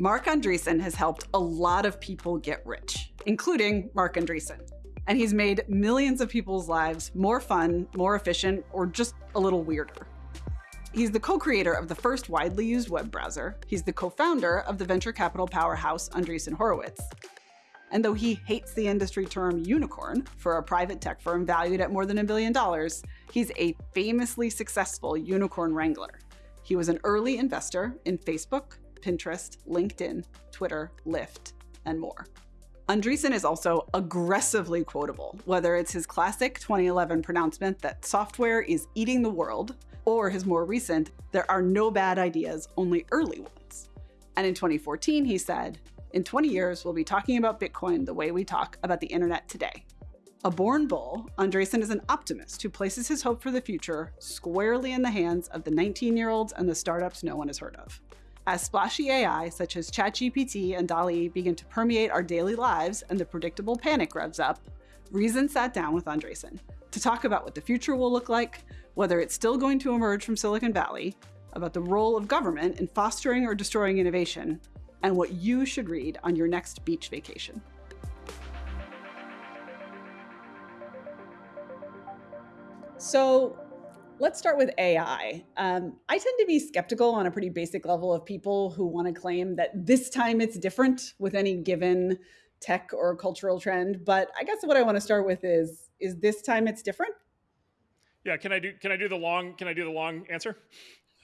Marc Andreessen has helped a lot of people get rich, including Marc Andreessen. And he's made millions of people's lives more fun, more efficient, or just a little weirder. He's the co-creator of the first widely used web browser. He's the co-founder of the venture capital powerhouse Andreessen Horowitz. And though he hates the industry term unicorn for a private tech firm valued at more than a billion dollars, he's a famously successful unicorn wrangler. He was an early investor in Facebook, Pinterest, LinkedIn, Twitter, Lyft, and more. Andreessen is also aggressively quotable, whether it's his classic 2011 pronouncement that software is eating the world, or his more recent, there are no bad ideas, only early ones. And in 2014, he said, in 20 years, we'll be talking about Bitcoin the way we talk about the internet today. A born bull, Andreessen is an optimist who places his hope for the future squarely in the hands of the 19-year-olds and the startups no one has heard of. As splashy AI such as ChatGPT and DALL-E begin to permeate our daily lives and the predictable panic revs up, Reason sat down with Andreessen to talk about what the future will look like, whether it's still going to emerge from Silicon Valley, about the role of government in fostering or destroying innovation, and what you should read on your next beach vacation. So Let's start with AI. Um, I tend to be skeptical on a pretty basic level of people who want to claim that this time it's different with any given tech or cultural trend. But I guess what I want to start with is, is this time it's different? Yeah, can I do can I do the long can I do the long answer?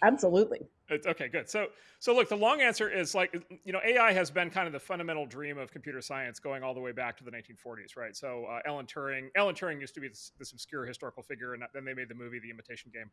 Absolutely. It's, okay, good. So, so look, the long answer is like, you know, AI has been kind of the fundamental dream of computer science going all the way back to the 1940s, right? So, uh, Alan Turing, Alan Turing used to be this, this, obscure historical figure, and then they made the movie The Imitation Game,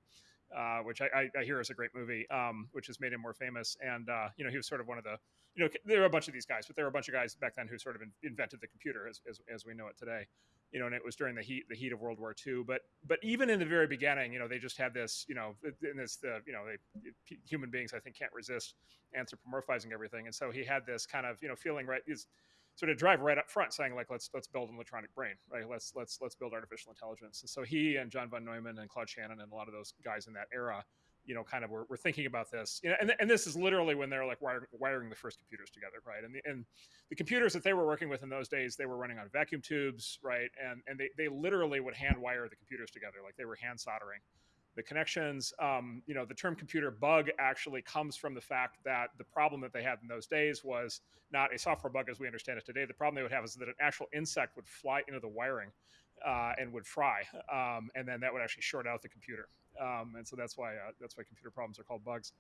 uh, which I, I, hear is a great movie, um, which has made him more famous. And uh, you know, he was sort of one of the, you know, there are a bunch of these guys, but there were a bunch of guys back then who sort of in, invented the computer as, as, as we know it today you know, and it was during the heat the heat of World War II. But but even in the very beginning, you know, they just had this, you know, this the you know, they, human beings I think can't resist anthropomorphizing everything, and so he had this kind of you know feeling right is sort of drive right up front saying like let's let's build an electronic brain right let's let's let's build artificial intelligence and so he and john von neumann and claude shannon and a lot of those guys in that era you know, kind of were, were thinking about this, you know, and, and this is literally when they're like wiring, wiring the first computers together, right? And the, and the computers that they were working with in those days, they were running on vacuum tubes, right? And and they, they literally would hand wire the computers together, like they were hand soldering the connections. Um, you know, the term computer bug actually comes from the fact that the problem that they had in those days was not a software bug as we understand it today. The problem they would have is that an actual insect would fly into the wiring uh, and would fry, um, and then that would actually short out the computer. Um, and so that's why uh, that's why computer problems are called bugs.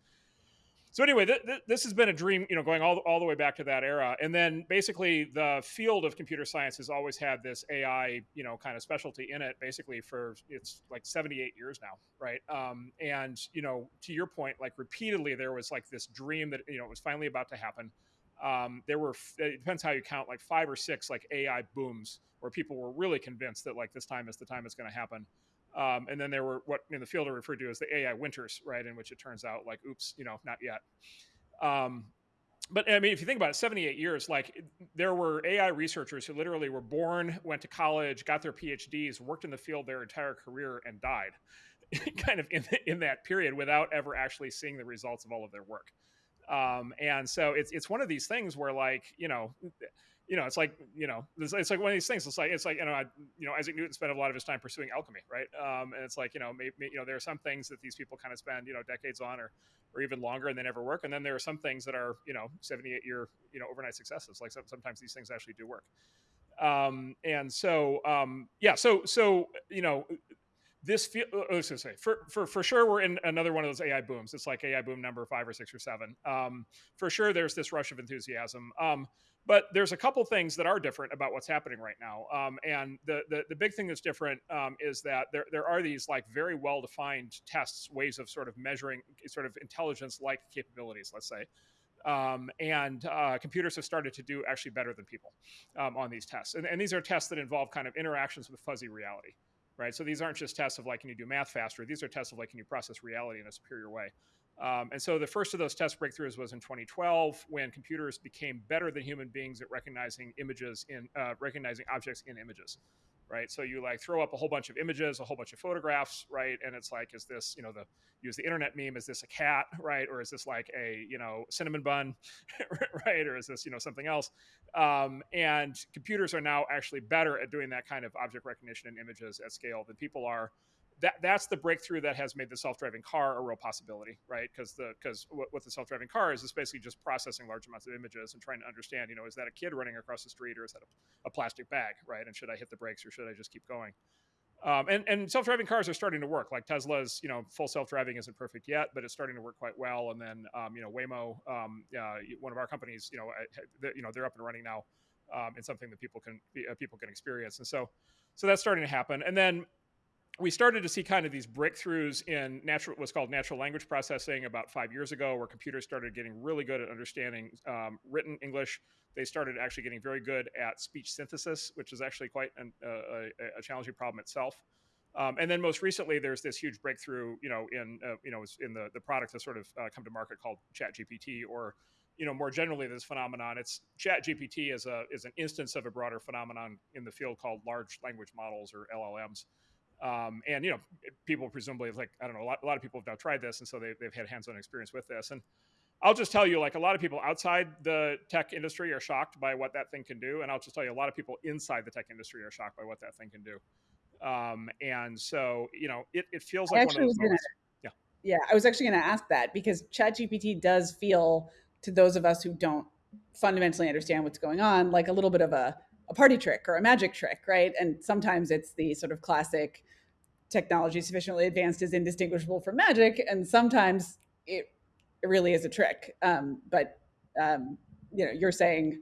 So anyway, th- th- this has been a dream, you know, going all, all the way back to that era. And then basically the field of computer science has always had this AI, you know, kind of specialty in it basically for it's like 78 years now, right? Um, and, you know, to your point, like repeatedly there was like this dream that, you know, it was finally about to happen. Um, there were, it depends how you count, like five or six like AI booms where people were really convinced that like this time is the time it's going to happen. Um, and then there were what in the field are referred to as the AI winters, right? In which it turns out like, oops, you know, not yet. Um, but I mean, if you think about it, 78 years, like there were AI researchers who literally were born, went to college, got their PhDs, worked in the field their entire career, and died, kind of in in that period without ever actually seeing the results of all of their work. Um, and so it's it's one of these things where like you know you know, it's like you know, it's, it's, like one of these things. It's like it's like you know, I, you know, Isaac Newton spent a lot of his time pursuing alchemy, right? Um, and it's like you know, maybe you know, there are some things that these people kind of spend you know decades on, or or even longer, and they never work. And then there are some things that are you know, 78 year you know, overnight successes. Like some, sometimes these things actually do work. Um, and so um, yeah, so so you know, this feel uh, I was gonna say for, for for sure we're in another one of those AI booms. It's like AI boom number five or six or seven. Um, for sure, there's this rush of enthusiasm. Um, but there's a couple things that are different about what's happening right now. Um, and the, the, the big thing that's different um, is that there there are these like very well defined tests, ways of sort of measuring sort of intelligence like capabilities. Let's say. Um, and uh, computers have started to do actually better than people um, on these tests. And, and, these are tests that involve kind of interactions with fuzzy reality right? So these aren't just tests of like, can you do math faster? These are tests of like, can you process reality in a superior way? Um, and so the first of those test breakthroughs was in 2012 when computers became better than human beings at recognizing images in uh, recognizing objects in images, right? So you like throw up a whole bunch of images, a whole bunch of photographs, right? And it's like, is this, you know, the use the internet meme, is this a cat, right? Or is this like a, you know, cinnamon bun, right? Or is this, you know, something else? Um, and computers are now actually better at doing that kind of object recognition in images at scale than people are that that's the breakthrough that has made the self-driving car a real possibility, right? Because the because what, what, the self-driving car is is basically just processing large amounts of images and trying to understand, you know, is that a kid running across the street or is that a, a plastic bag, right? And should I hit the brakes or should I just keep going? Um, and, and self-driving cars are starting to work. Like Tesla's, you know, full self-driving isn't perfect yet, but it's starting to work quite well. And then, um, you know, Waymo, um, uh, one of our companies, you know, you know, they're up and running now, um, in something that people can uh, people can experience. And so, so that's starting to happen. And then we started to see kind of these breakthroughs in natural what's called natural language processing about five years ago where computers started getting really good at understanding um, written english. They started actually getting very good at speech synthesis which is actually quite an, uh, a, a, challenging problem itself. Um, and then most recently there's this huge breakthrough you know in uh, you know in the, the product that's sort of uh, come to market called chat gpt or you know more generally this phenomenon. It's chat gpt is a is an instance of a broader phenomenon in the field called large language models or llms um, and you know, people presumably like I don't know, a lot, a lot of people have now tried this, and so they, they've had hands-on experience with this. And I'll just tell you, like a lot of people outside the tech industry are shocked by what that thing can do, and I'll just tell you, a lot of people inside the tech industry are shocked by what that thing can do. Um, and so, you know, it, it feels like one of those moments. yeah, yeah. I was actually going to ask that because ChatGPT does feel to those of us who don't fundamentally understand what's going on like a little bit of a a party trick or a magic trick, right? And sometimes it's the sort of classic technology sufficiently advanced is indistinguishable from magic, and sometimes it, it really is a trick. Um, but um, you know, you're saying,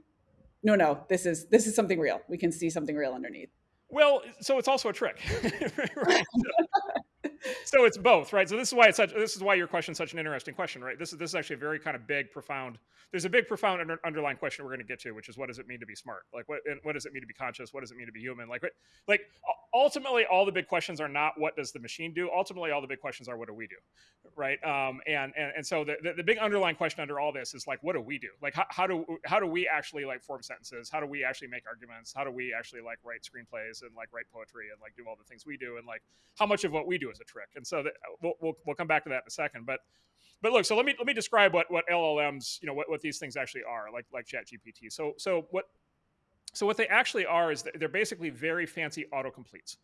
no, no, this is this is something real. We can see something real underneath. Well, so it's also a trick. it's both, right? So this is why it's such. This is why your question is such an interesting question, right? This is this is actually a very kind of big, profound. There's a big, profound under, underlying question we're going to get to, which is what does it mean to be smart? Like what what does it mean to be conscious? What does it mean to be human? Like like ultimately, all the big questions are not what does the machine do. Ultimately, all the big questions are what do we do, right? Um, and and and so the, the, the big underlying question under all this is like what do we do? Like how, how do how do we actually like form sentences? How do we actually make arguments? How do we actually like write screenplays and like write poetry and like do all the things we do? And like how much of what we do is a trick? And so that, we'll, we'll, we'll come back to that in a second. But but look, so let me let me describe what what LLMs, you know, what, what these things actually are, like like ChatGPT. So so what so what they actually are is they're basically very fancy autocompletes.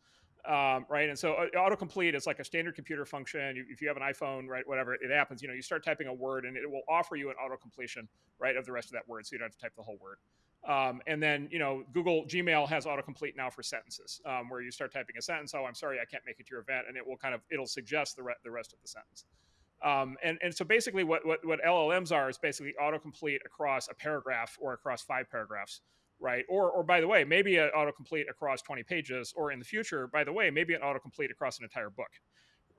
Um, right? And so uh, autocomplete is like a standard computer function. You, if you have an iPhone, right, whatever, it happens. You know, you start typing a word, and it will offer you an auto completion, right, of the rest of that word, so you don't have to type the whole word. Um, and then, you know, Google Gmail has autocomplete now for sentences, um, where you start typing a sentence. Oh, I'm sorry, I can't make it to your event, and it will kind of it'll suggest the re- the rest of the sentence. Um, and and so basically, what, what what LLMs are is basically autocomplete across a paragraph or across five paragraphs, right? Or or by the way, maybe an autocomplete across 20 pages, or in the future, by the way, maybe an autocomplete across an entire book,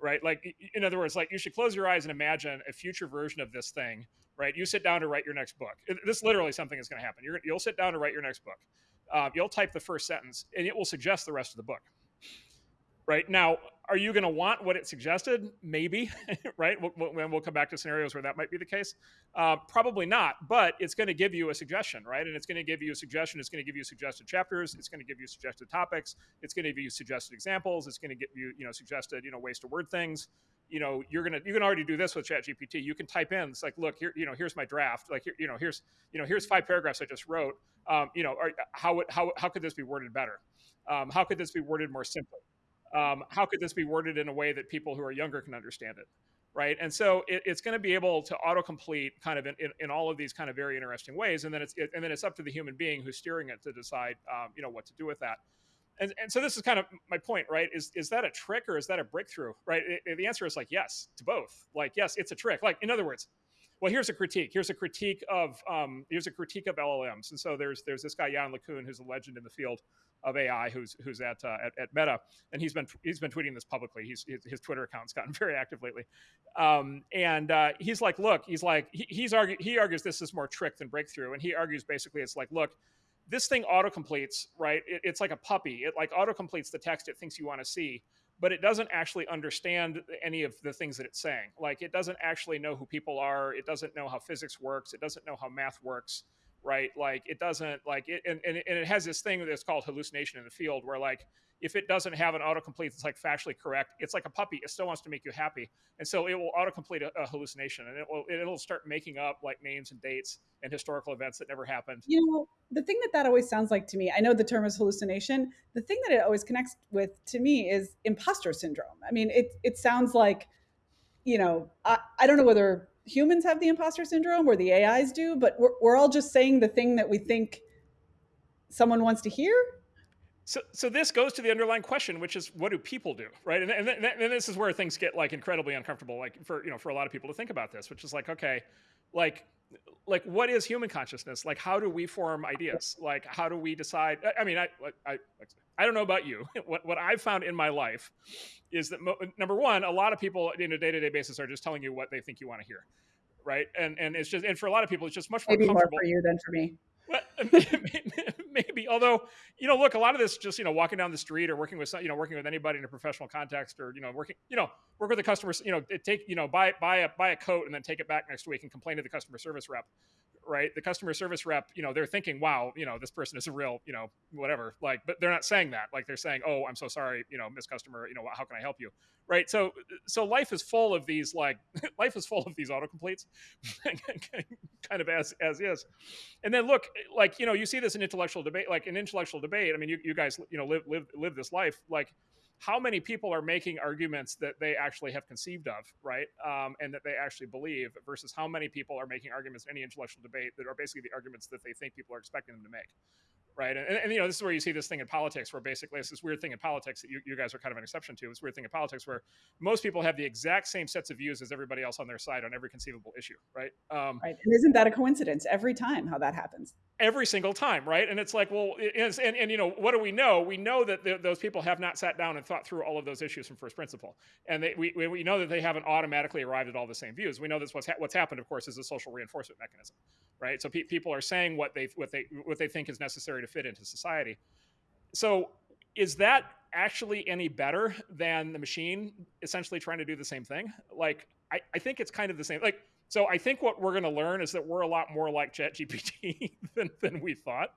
right? Like in other words, like you should close your eyes and imagine a future version of this thing right? You sit down to write your next book. This literally something is going to happen. you will sit down to write your next book. Um, you'll type the first sentence, and it will suggest the rest of the book. Right now, are you going to want what it suggested? Maybe, right? We'll, we'll, we'll, come back to scenarios where that might be the case. Uh, probably not, but it's going to give you a suggestion, right? And it's going to give you a suggestion. It's going to give you suggested chapters. It's going to give you suggested topics. It's going to give you suggested examples. It's going to give you, you know, suggested, you know, ways to word things you know you're gonna you can already do this with chat gpt you can type in it's like look here you know here's my draft like here, you know here's you know here's five paragraphs i just wrote um, you know are, how how how could this be worded better um, how could this be worded more simply um, how could this be worded in a way that people who are younger can understand it right? And so it, it's going to be able to autocomplete kind of in, in, in, all of these kind of very interesting ways and then it's it, and then it's up to the human being who's steering it to decide um, you know what to do with that. And, and so this is kind of my point right? Is is that a trick or is that a breakthrough right? It, the answer is like yes to both. Like yes it's a trick. Like in other words well here's a critique. Here's a critique of um, here's a critique of llms and so there's there's this guy Yann LeCun who's a legend in the field of AI who's who's at, uh, at, at Meta, and he's been he's been tweeting this publicly. He's his, his Twitter account's gotten very active lately, um, and uh, he's like, look, he's like he, he's argue he argues this is more trick than breakthrough, and he argues basically it's like, look, this thing auto completes, right? It, it's like a puppy. It like auto completes the text it thinks you want to see, but it doesn't actually understand any of the things that it's saying. Like it doesn't actually know who people are. It doesn't know how physics works. It doesn't know how math works, right? Like it doesn't like it, and, and, and it has this thing that's called hallucination in the field where like if it doesn't have an autocomplete that's like factually correct, it's like a puppy. It still wants to make you happy, and so it will autocomplete a, a hallucination, and it will it'll start making up like names and dates and historical events that never happened. You know, the thing that that always sounds like to me, I know the term is hallucination. The thing that it always connects with to me is imposter syndrome. I mean, it it sounds like, you know, I, I don't know whether humans have the imposter syndrome or the AIs do, but we're, we're all just saying the thing that we think someone wants to hear so, so this goes to the underlying question, which is, what do people do, right? And, and, and this is where things get like incredibly uncomfortable, like for you know, for a lot of people to think about this, which is like, okay, like, like what is human consciousness? Like, how do we form ideas? Like, how do we decide? I mean, I, I, I don't know about you. What what I've found in my life is that mo- number one, a lot of people in a day to day basis are just telling you what they think you want to hear, right? And and it's just and for a lot of people, it's just much more maybe more for you than for me. Maybe. Although, you know, look, a lot of this just you know walking down the street or working with you know working with anybody in a professional context or you know working you know work with the customers you know take you know buy buy a buy a coat and then take it back next week and complain to the customer service rep right? The customer service rep, you know, they're thinking, wow, you know, this person is a real, you know, whatever. Like, but they're not saying that. Like they're saying, oh, I'm so sorry, you know, Miss Customer, you know, how can I help you? Right. So, so life is full of these, like, life is full of these autocompletes, kind of as as is. And then look, like, you know, you see this in intellectual debate, like in intellectual debate. I mean, you, you guys, you know, live live live this life, like how many people are making arguments that they actually have conceived of, right? Um, and that they actually believe versus how many people are making arguments in any intellectual debate that are basically the arguments that they think people are expecting them to make right? And, and, you know, this is where you see this thing in politics, where basically it's this weird thing in politics that you, you guys are kind of an exception to. This weird thing in politics where most people have the exact same sets of views as everybody else on their side on every conceivable issue, right? Um, right. And isn't that a coincidence every time how that happens? Every single time, right? And it's like, well, it is, and, and you know, what do we know? We know that those people have not sat down and thought through all of those issues from first principle, and they, we we know that they haven't automatically arrived at all the same views. We know that's what's ha- what's happened, of course, is a social reinforcement mechanism, right? So pe- people are saying what they what they what they think is necessary to fit into society so is that actually any better than the machine essentially trying to do the same thing? Like, I, I think it's kind of the same. Like, so I think what we're going to learn is that we're a lot more like ChatGPT than, than we thought,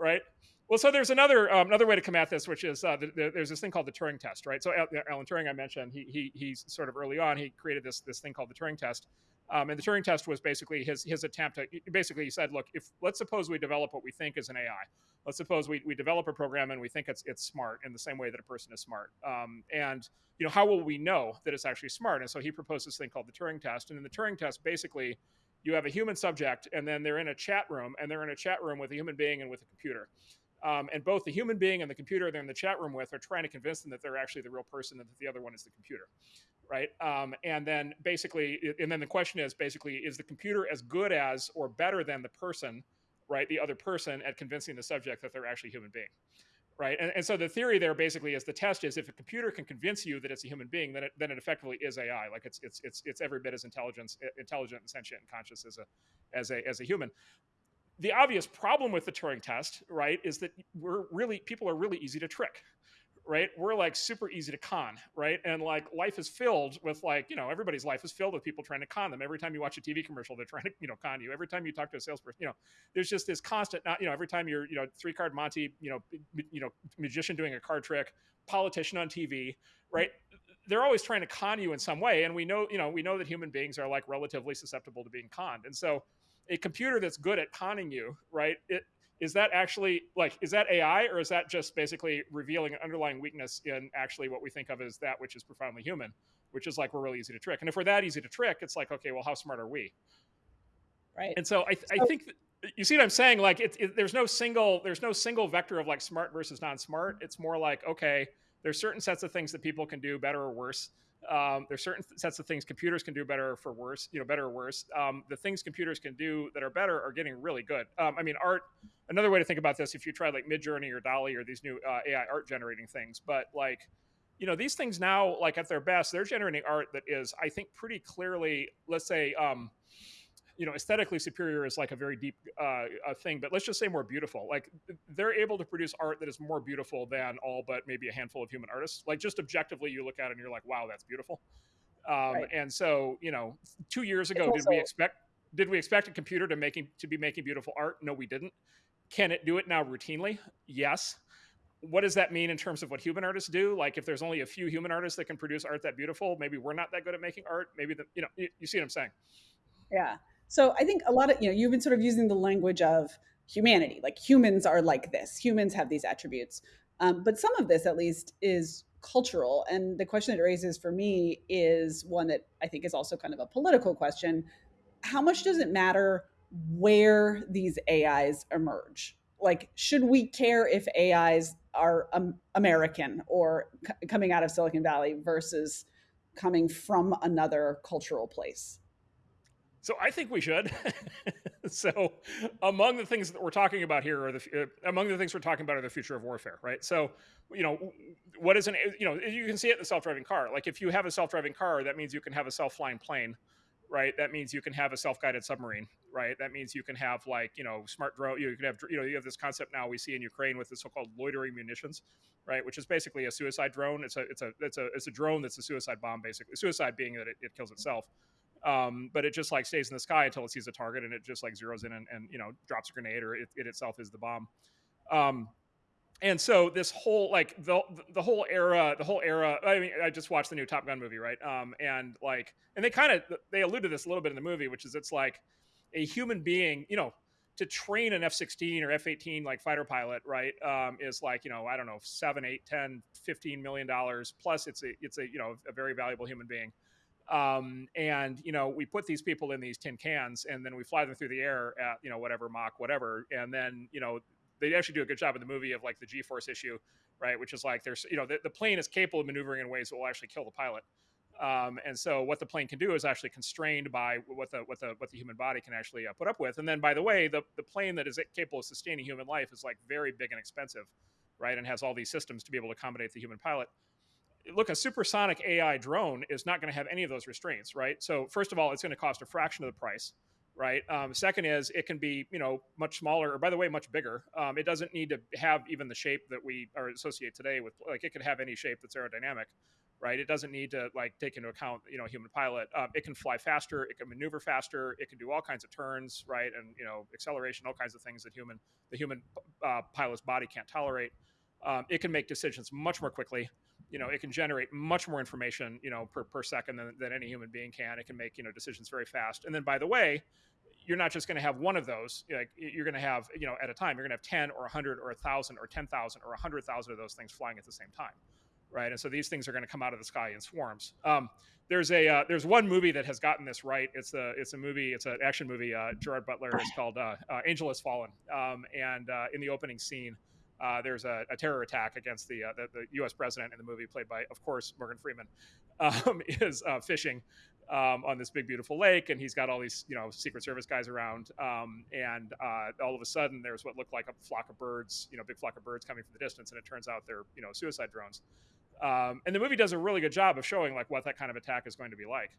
right? Well, so there's another um, another way to come at this, which is uh, the, the, there's this thing called the Turing test, right? So Alan Turing, I mentioned, he, he he's sort of early on, he created this this thing called the Turing test, um, and the Turing test was basically his his attempt to basically he said, look, if let's suppose we develop what we think is an AI, let's suppose we, we develop a program and we think it's it's smart in the same way that a person is smart, um, and you know how will we know that it's actually smart? And so he proposed this thing called the Turing test, and in the Turing test, basically, you have a human subject, and then they're in a chat room, and they're in a chat room with a human being and with a computer. Um, and both the human being and the computer they're in the chat room with are trying to convince them that they're actually the real person and that the other one is the computer right? Um, and then basically and then the question is basically is the computer as good as or better than the person right the other person at convincing the subject that they're actually a human being right? And, and so the theory there basically is the test is if a computer can convince you that it's a human being then it, then it effectively is ai like it's it's it's, it's every bit as intelligent intelligent and sentient and conscious as a as a as a human. The obvious problem with the Turing test, right, is that we're really people are really easy to trick, right? We're like super easy to con, right? And like life is filled with like, you know, everybody's life is filled with people trying to con them. Every time you watch a TV commercial, they're trying to, you know, con you. Every time you talk to a salesperson, you know, there's just this constant, not, you know, every time you're, you know, three card Monty, you know, you know, magician doing a card trick, politician on TV, right? They're always trying to con you in some way. And we know, you know, we know that human beings are like relatively susceptible to being conned. And so a computer that's good at conning you, right? It is that actually like is that AI or is that just basically revealing an underlying weakness in actually what we think of as that which is profoundly human, which is like we're really easy to trick. And if we're that easy to trick, it's like okay, well, how smart are we? Right. And so I, I think you see what I'm saying. Like it, it, there's no single there's no single vector of like smart versus non-smart. It's more like okay, there's certain sets of things that people can do better or worse um, there's certain sets of things computers can do better or for worse, you know, better or worse. Um, the things computers can do that are better are getting really good. Um, I mean, art. Another way to think about this, if you try like Midjourney or DALL-E or these new uh, AI art generating things, but like, you know, these things now, like at their best, they're generating art that is, I think, pretty clearly, let's say, um, you know aesthetically superior is like a very deep uh, thing but let's just say more beautiful like they're able to produce art that is more beautiful than all but maybe a handful of human artists like just objectively you look at it and you're like wow that's beautiful um, right. and so you know two years ago also, did we expect did we expect a computer to making to be making beautiful art no we didn't can it do it now routinely yes what does that mean in terms of what human artists do? Like, if there's only a few human artists that can produce art that beautiful, maybe we're not that good at making art. Maybe the, you know, you, you see what I'm saying? Yeah. So I think a lot of, you know, you've been sort of using the language of humanity, like humans are like this, humans have these attributes. Um, but some of this, at least, is cultural. And the question that it raises for me is one that I think is also kind of a political question. How much does it matter where these AIs emerge? Like, should we care if AIs are um, American or c- coming out of Silicon Valley versus coming from another cultural place? So I think we should. so among the things that we're talking about here are the uh, among the things we're talking about are the future of warfare, right? So you know what is an you know you can see it in the self-driving car. Like if you have a self-driving car, that means you can have a self-flying plane, right? That means you can have a self-guided submarine, right? That means you can have like you know smart drone. You can have you know you have this concept now we see in Ukraine with the so-called loitering munitions, right? Which is basically a suicide drone. It's a it's a it's a it's a drone that's a suicide bomb basically. Suicide being that it, it kills itself um, but it just like stays in the sky until it sees a target and it just like zeroes in and, and you know drops a grenade or it, it itself is the bomb. Um, and so this whole like the the whole era the whole era i mean i just watched the new top gun movie right? Um, and like and they kind of they allude to this a little bit in the movie which is it's like a human being you know to train an f-16 or f-18 like fighter pilot right um, is like you know i don't know 7 8 10 15 million dollars plus it's a it's a you know a very valuable human being um, and you know we put these people in these tin cans and then we fly them through the air at you know whatever Mach whatever. And then you know they actually do a good job in the movie of like the g-force issue right which is like there's you know the, the plane is capable of maneuvering in ways that will actually kill the pilot. Um, and so what the plane can do is actually constrained by what the what the what the human body can actually uh, put up with. And then by the way the, the plane that is capable of sustaining human life is like very big and expensive right and has all these systems to be able to accommodate the human pilot look, a supersonic AI drone is not going to have any of those restraints, right? So first of all, it's going to cost a fraction of the price, right? Um, second is it can be, you know, much smaller, or by the way, much bigger. Um, it doesn't need to have even the shape that we are associate today with. Like it could have any shape that's aerodynamic, right? It doesn't need to like take into account, you know, human pilot. Um, it can fly faster, it can maneuver faster, it can do all kinds of turns, right? And you know, acceleration, all kinds of things that human the human uh, pilot's body can't tolerate. Um, it can make decisions much more quickly you know it can generate much more information you know per, per second than, than any human being can. It can make you know decisions very fast. And then by the way you're not just going to have one of those like you're going to have you know at a time you're going to have 10 or 100 or 1000 or 10000 or 100000 of those things flying at the same time right? And so these things are going to come out of the sky in swarms. Um, there's a uh, there's one movie that has gotten this right. It's a it's a movie it's an action movie uh, gerard butler is called uh, uh, angel has fallen. Um, and uh, in the opening scene uh, there's a, a, terror attack against the, uh, the, the U.S. president in the movie, played by, of course, Morgan Freeman, um, is uh, fishing um, on this big beautiful lake, and he's got all these you know Secret Service guys around, um, and uh, all of a sudden there's what looked like a flock of birds, you know, big flock of birds coming from the distance, and it turns out they're you know suicide drones. Um, and the movie does a really good job of showing like what that kind of attack is going to be like.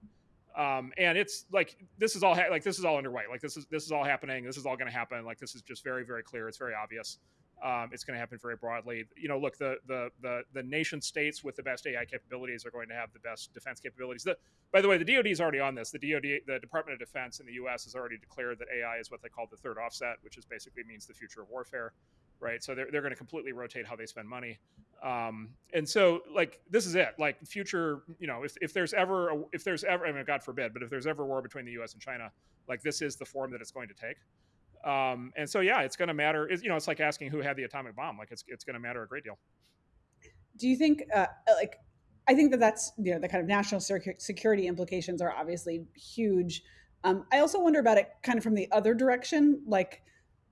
Um, and it's like this is all ha- like this is all underway. Like this is this is all happening. This is all going to happen. Like this is just very very clear. It's very obvious. Um, it's going to happen very broadly. You know, look, the, the the the nation states with the best AI capabilities are going to have the best defense capabilities. The, by the way, the DoD is already on this. The DoD, the Department of Defense in the U.S. has already declared that AI is what they call the third offset, which is basically means the future of warfare, right? So they're they're going to completely rotate how they spend money. Um, and so, like, this is it. Like, future, you know, if, if there's ever a, if there's ever, I mean, God forbid, but if there's ever war between the U.S. and China, like, this is the form that it's going to take. Um, and so, yeah, it's going to matter. It's, you know, it's like asking who had the atomic bomb. Like, it's it's going to matter a great deal. Do you think, uh, like, I think that that's you know the kind of national security implications are obviously huge. Um, I also wonder about it kind of from the other direction. Like,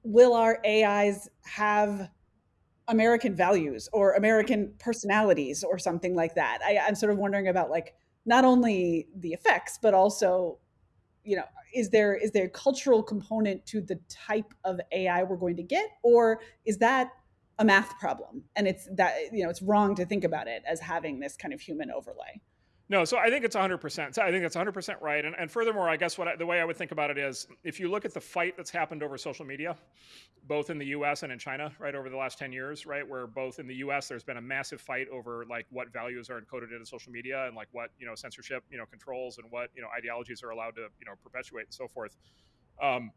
will our AIs have American values or American personalities or something like that? I, I'm sort of wondering about like not only the effects, but also you know is there is there a cultural component to the type of ai we're going to get? Or is that a math problem? And it's that you know it's wrong to think about it as having this kind of human overlay no, so I think it's 100%. So I think it's 100% right. And, and furthermore, I guess what I, the way I would think about it is if you look at the fight that's happened over social media, both in the US and in China, right, over the last 10 years, right, where both in the US there's been a massive fight over like what values are encoded into social media and like what, you know, censorship, you know, controls and what, you know, ideologies are allowed to, you know, perpetuate and so forth. Um,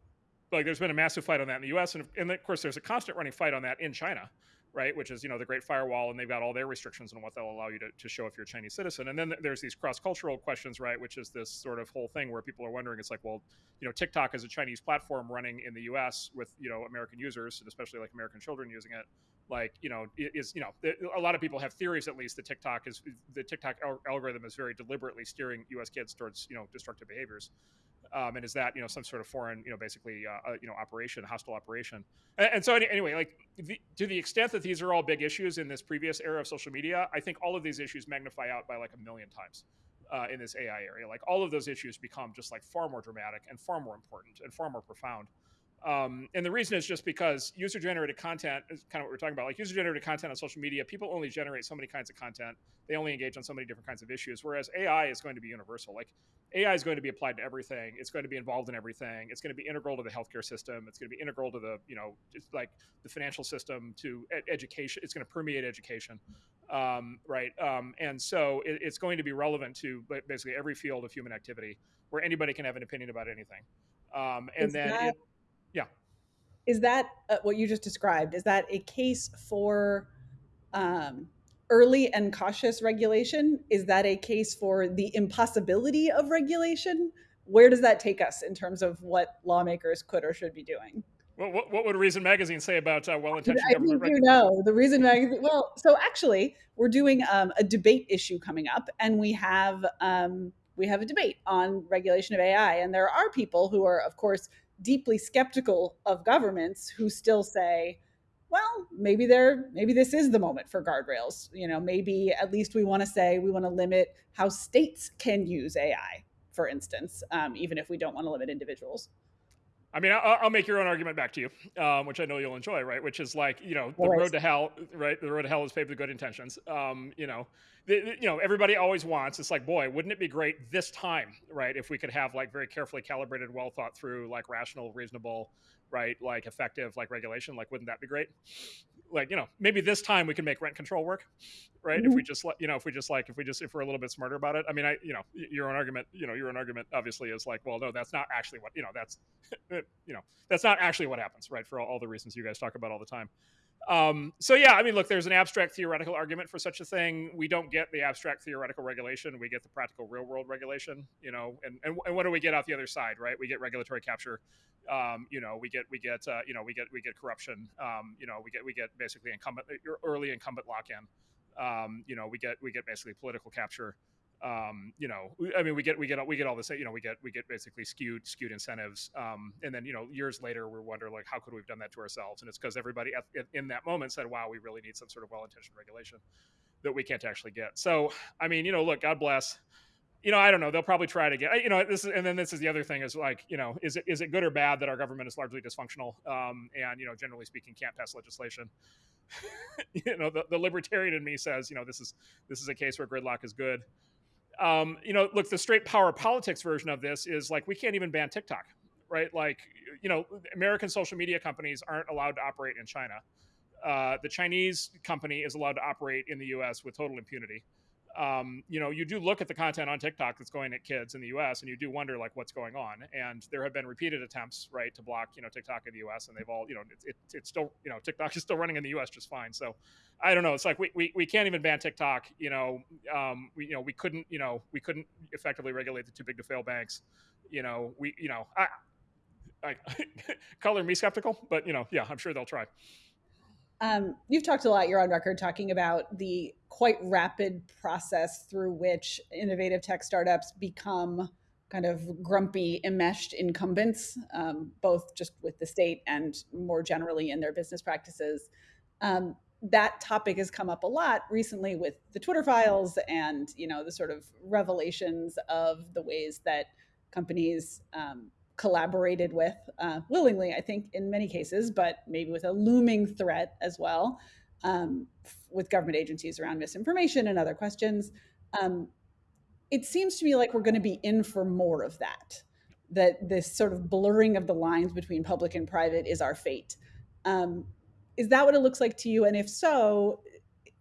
like there's been a massive fight on that in the US. And, and of course, there's a constant running fight on that in China right? Which is you know the Great Firewall, and they've got all their restrictions on what they'll allow you to, to show if you're a Chinese citizen. And then there's these cross cultural questions, right? Which is this sort of whole thing where people are wondering, it's like, well, you know, TikTok is a Chinese platform running in the U.S. with you know American users, and especially like American children using it. Like you know, is you know, a lot of people have theories at least that TikTok is the TikTok algorithm is very deliberately steering U.S. kids towards you know destructive behaviors. Um, and is that you know some sort of foreign you know basically uh, uh, you know operation hostile operation. And, and so anyway like the, to the extent that these are all big issues in this previous era of social media i think all of these issues magnify out by like a million times uh, in this ai area. Like all of those issues become just like far more dramatic and far more important and far more profound um, and the reason is just because user generated content is kind of what we're talking about. Like user generated content on social media, people only generate so many kinds of content. They only engage on so many different kinds of issues. Whereas AI is going to be universal. Like AI is going to be applied to everything. It's going to be involved in everything. It's going to be integral to the healthcare system. It's going to be integral to the, you know, just like the financial system, to ed- education. It's going to permeate education, um, right? Um, and so it, it's going to be relevant to basically every field of human activity where anybody can have an opinion about anything. Um, and is then, that, it, yeah, is that uh, what you just described? Is that a case for? Um, early and cautious regulation? Is that a case for the impossibility of regulation? Where does that take us in terms of what lawmakers could or should be doing? Well, what, what would Reason Magazine say about uh, well-intentioned I government? I think you know the Reason Magazine. Well, so actually, we're doing um, a debate issue coming up, and we have um, we have a debate on regulation of AI, and there are people who are, of course, deeply skeptical of governments who still say well, maybe there, maybe this is the moment for guardrails. You know, maybe at least we want to say we want to limit how states can use AI, for instance, um, even if we don't want to limit individuals. I mean, I'll, I'll, make your own argument back to you, um, which I know you'll enjoy, right? Which is like, you know, the road to hell, right? The road to hell is paved with good intentions. Um, you know, the, the, you know, everybody always wants. It's like, boy, wouldn't it be great this time, right? If we could have like very carefully calibrated, well thought through, like rational, reasonable, right? Like effective, like regulation. Like, wouldn't that be great? Like, you know, maybe this time we can make rent control work, right? Mm-hmm. If we just, let you know, if we just like, if we just, if we're a little bit smarter about it. I mean, I, you know, your own argument, you know, your own argument obviously is like, well, no, that's not actually what, you know, that's, you know, that's not actually what happens, right? For all, all the reasons you guys talk about all the time. Um, so yeah, I mean, look, there's an abstract theoretical argument for such a thing. We don't get the abstract theoretical regulation; we get the practical real world regulation. You know, and, and and what do we get out the other side, right? We get regulatory capture. Um, you know, we get we get uh, you know we get we get corruption. Um, you know, we get we get basically incumbent early incumbent lock in. Um, you know, we get we get basically political capture um, you know, I mean, we get we get we get all this, you know, we get we get basically skewed skewed incentives, um, and then you know, years later, we wonder like, how could we have done that to ourselves? And it's because everybody at, in that moment said, "Wow, we really need some sort of well-intentioned regulation that we can't actually get." So, I mean, you know, look, God bless. You know, I don't know. They'll probably try to get. You know, this is, and then this is the other thing is like, you know, is it is it good or bad that our government is largely dysfunctional, um, and you know, generally speaking, can't pass legislation? you know, the, the libertarian in me says, you know, this is this is a case where gridlock is good um, you know, look, the straight power politics version of this is like we can't even ban TikTok, right? Like, you know, American social media companies aren't allowed to operate in China. Uh, the Chinese company is allowed to operate in the U.S. with total impunity um, you know, you do look at the content on TikTok that's going at kids in the U.S. and you do wonder like what's going on. And there have been repeated attempts, right, to block you know TikTok in the U.S. and they've all you know it, it, it's still you know TikTok is still running in the U.S. just fine. So I don't know. It's like we, we, we can't even ban TikTok. You know, um, we you know we couldn't you know we couldn't effectively regulate the too big to fail banks. You know, we you know I, I color me skeptical, but you know yeah, I'm sure they'll try. Um, you've talked a lot, you're on record talking about the quite rapid process through which innovative tech startups become kind of grumpy, enmeshed incumbents, um, both just with the state and more generally in their business practices. Um, that topic has come up a lot recently with the Twitter files and you know the sort of revelations of the ways that companies um, collaborated with uh, willingly, I think, in many cases, but maybe with a looming threat as well um, with government agencies around misinformation and other questions. Um, it seems to me like we're going to be in for more of that. That this sort of blurring of the lines between public and private is our fate. Um, is that what it looks like to you? And if so,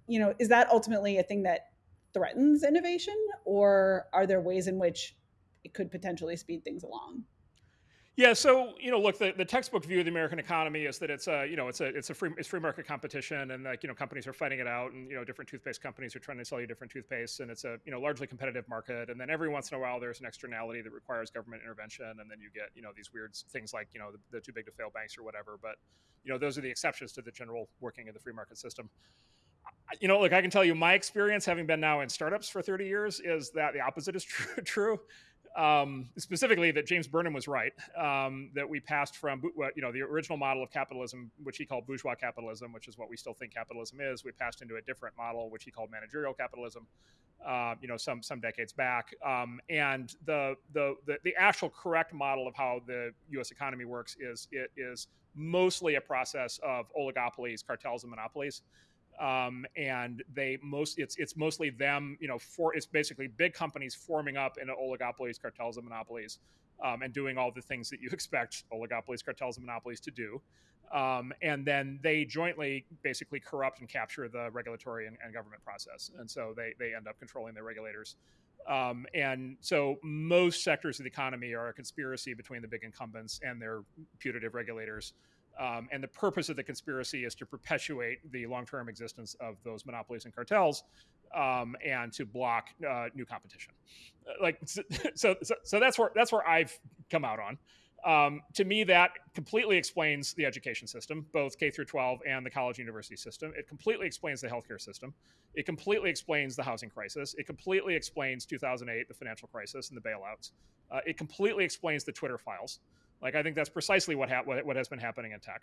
you know, is that ultimately a thing that threatens innovation, or are there ways in which it could potentially speed things along? Yeah, so you know, look, the, the textbook view of the American economy is that it's a you know it's a it's a free it's free market competition, and like you know companies are fighting it out, and you know different toothpaste companies are trying to sell you different toothpaste, and it's a you know largely competitive market, and then every once in a while there's an externality that requires government intervention, and then you get you know these weird things like you know the, the too big to fail banks or whatever, but you know those are the exceptions to the general working of the free market system you know, look, I can tell you my experience having been now in startups for 30 years is that the opposite is true. true. Um, specifically, that James Burnham was right. Um, that we passed from, you know, the original model of capitalism, which he called bourgeois capitalism, which is what we still think capitalism is. We passed into a different model, which he called managerial capitalism. Uh, you know, some some decades back. Um, and the, the the the actual correct model of how the U.S. economy works is it is mostly a process of oligopolies, cartels, and monopolies um, and they most it's it's mostly them you know for it's basically big companies forming up into oligopolies cartels and monopolies um, and doing all the things that you expect oligopolies cartels and monopolies to do. Um, and then they jointly basically corrupt and capture the regulatory and, and government process. And so they they end up controlling their regulators. Um, and so most sectors of the economy are a conspiracy between the big incumbents and their putative regulators um, and the purpose of the conspiracy is to perpetuate the long-term existence of those monopolies and cartels, um, and to block uh, new competition. Uh, like so, so, so, that's where that's where I've come out on. Um, to me, that completely explains the education system, both K through 12 and the college university system. It completely explains the healthcare system. It completely explains the housing crisis. It completely explains 2008, the financial crisis, and the bailouts. Uh, it completely explains the Twitter files. Like I think that's precisely what ha- what, has been happening in tech.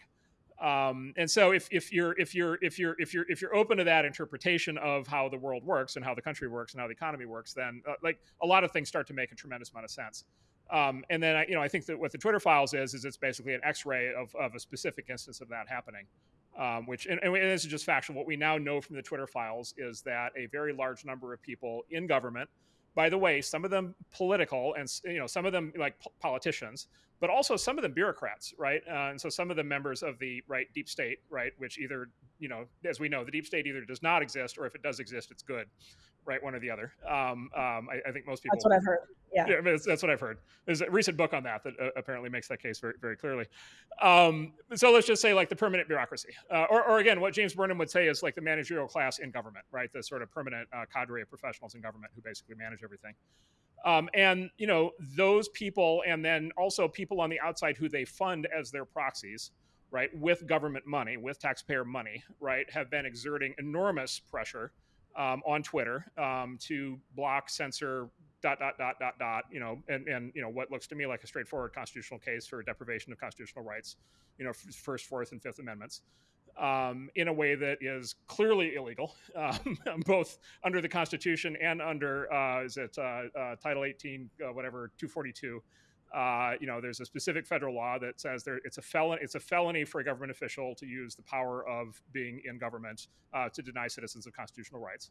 Um, and so if, if you're if you're if you're if you're if you're open to that interpretation of how the world works and how the country works and how the economy works, then uh, like a lot of things start to make a tremendous amount of sense. Um, and then I, you know I think that what the Twitter files is is it's basically an X-ray of, of a specific instance of that happening. Um, which and, and this is just factual. What we now know from the Twitter files is that a very large number of people in government, by the way, some of them political and you know some of them like politicians, but also some of them bureaucrats, right? Uh, and so some of the members of the right deep state, right, which either you know, as we know, the deep state either does not exist or if it does exist, it's good, right? One or the other. Um, um, I, I, think most people. That's what I've heard. Yeah, yeah that's what I've heard. There's a recent book on that that uh, apparently makes that case very, very clearly. Um, so let's just say like the permanent bureaucracy, uh, or, or again, what James Burnham would say is like the managerial class in government, right? The sort of permanent uh, cadre of professionals in government who basically manage everything. Um, and you know those people, and then also people on the outside who they fund as their proxies, right, with government money, with taxpayer money, right, have been exerting enormous pressure um, on Twitter um, to block, censor, dot dot dot dot dot. You know, and and you know what looks to me like a straightforward constitutional case for deprivation of constitutional rights. You know, first, fourth, and fifth amendments um, in a way that is clearly illegal, um, both under the Constitution and under uh, is it uh, uh, Title 18, uh, whatever 242. Uh, you know, there's a specific federal law that says there it's a felon it's a felony for a government official to use the power of being in government uh, to deny citizens of constitutional rights.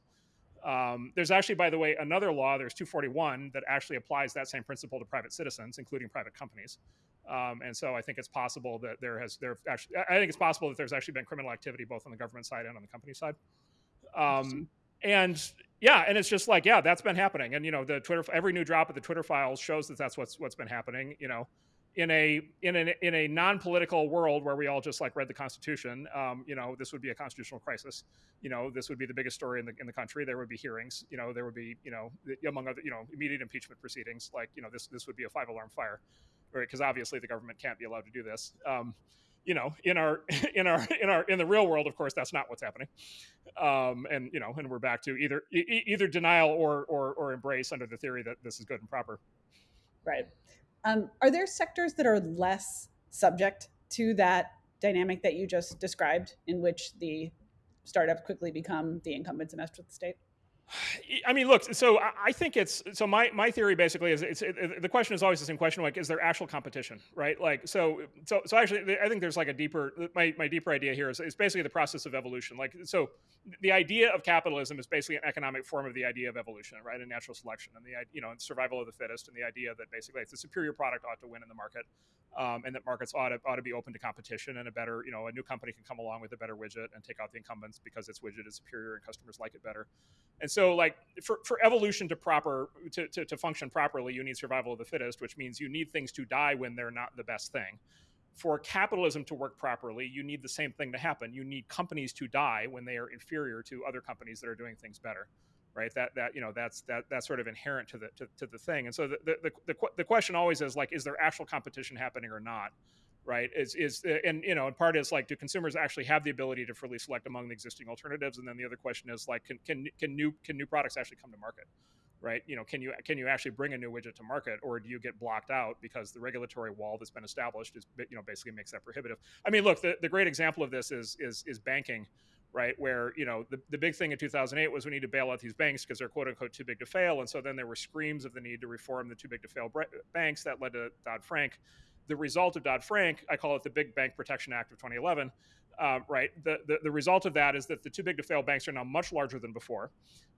Um, there's actually, by the way, another law. There's 241 that actually applies that same principle to private citizens, including private companies. Um, and so I think it's possible that there has there actually I think it's possible that there's actually been criminal activity both on the government side and on the company side. Um, and yeah, and it's just like yeah, that's been happening. And you know, the Twitter every new drop of the Twitter files shows that that's what's what's been happening. You know, in a in a in a non-political world where we all just like read the Constitution, um, you know, this would be a constitutional crisis. You know, this would be the biggest story in the in the country. There would be hearings. You know, there would be you know among other you know immediate impeachment proceedings. Like you know, this this would be a five alarm fire right? Because obviously the government can't be allowed to do this. Um, you know, in our in our in our in the real world, of course, that's not what's happening. Um, and you know, and we're back to either e- either denial or, or or embrace under the theory that this is good and proper. Right. Um, are there sectors that are less subject to that dynamic that you just described, in which the startups quickly become the incumbents and mess with the state? I mean, look. So I think it's so. My my theory basically is it's it, the question is always the same question. Like, is there actual competition, right? Like, so so so actually, I think there's like a deeper. My my deeper idea here is is basically the process of evolution. Like, so the idea of capitalism is basically an economic form of the idea of evolution, right? And natural selection, and the you know survival of the fittest, and the idea that basically it's a superior product ought to win in the market. Um, and that markets ought to, ought to be open to competition and a better, you know, a new company can come along with a better widget and take out the incumbents because its widget is superior and customers like it better. And so, like for, for evolution to proper to, to, to function properly, you need survival of the fittest, which means you need things to die when they're not the best thing. For capitalism to work properly, you need the same thing to happen. You need companies to die when they are inferior to other companies that are doing things better right? That that you know that's that that's sort of inherent to the to, to the thing. And so the, the the, the question always is like is there actual competition happening or not right? Is is and you know and part is like do consumers actually have the ability to freely select among the existing alternatives? And then the other question is like can can, can new can new products actually come to market right? You know can you can you actually bring a new widget to market or do you get blocked out because the regulatory wall that's been established is you know basically makes that prohibitive? I mean look the, the great example of this is is is banking right? Where you know the, the big thing in 2008 was we need to bail out these banks because they're quote unquote too big to fail, and so then there were screams of the need to reform the too big to fail banks that led to Dodd Frank. The result of Dodd Frank, I call it the Big Bank Protection Act of 2011. Um, right, the, the, the result of that is that the too big to fail banks are now much larger than before,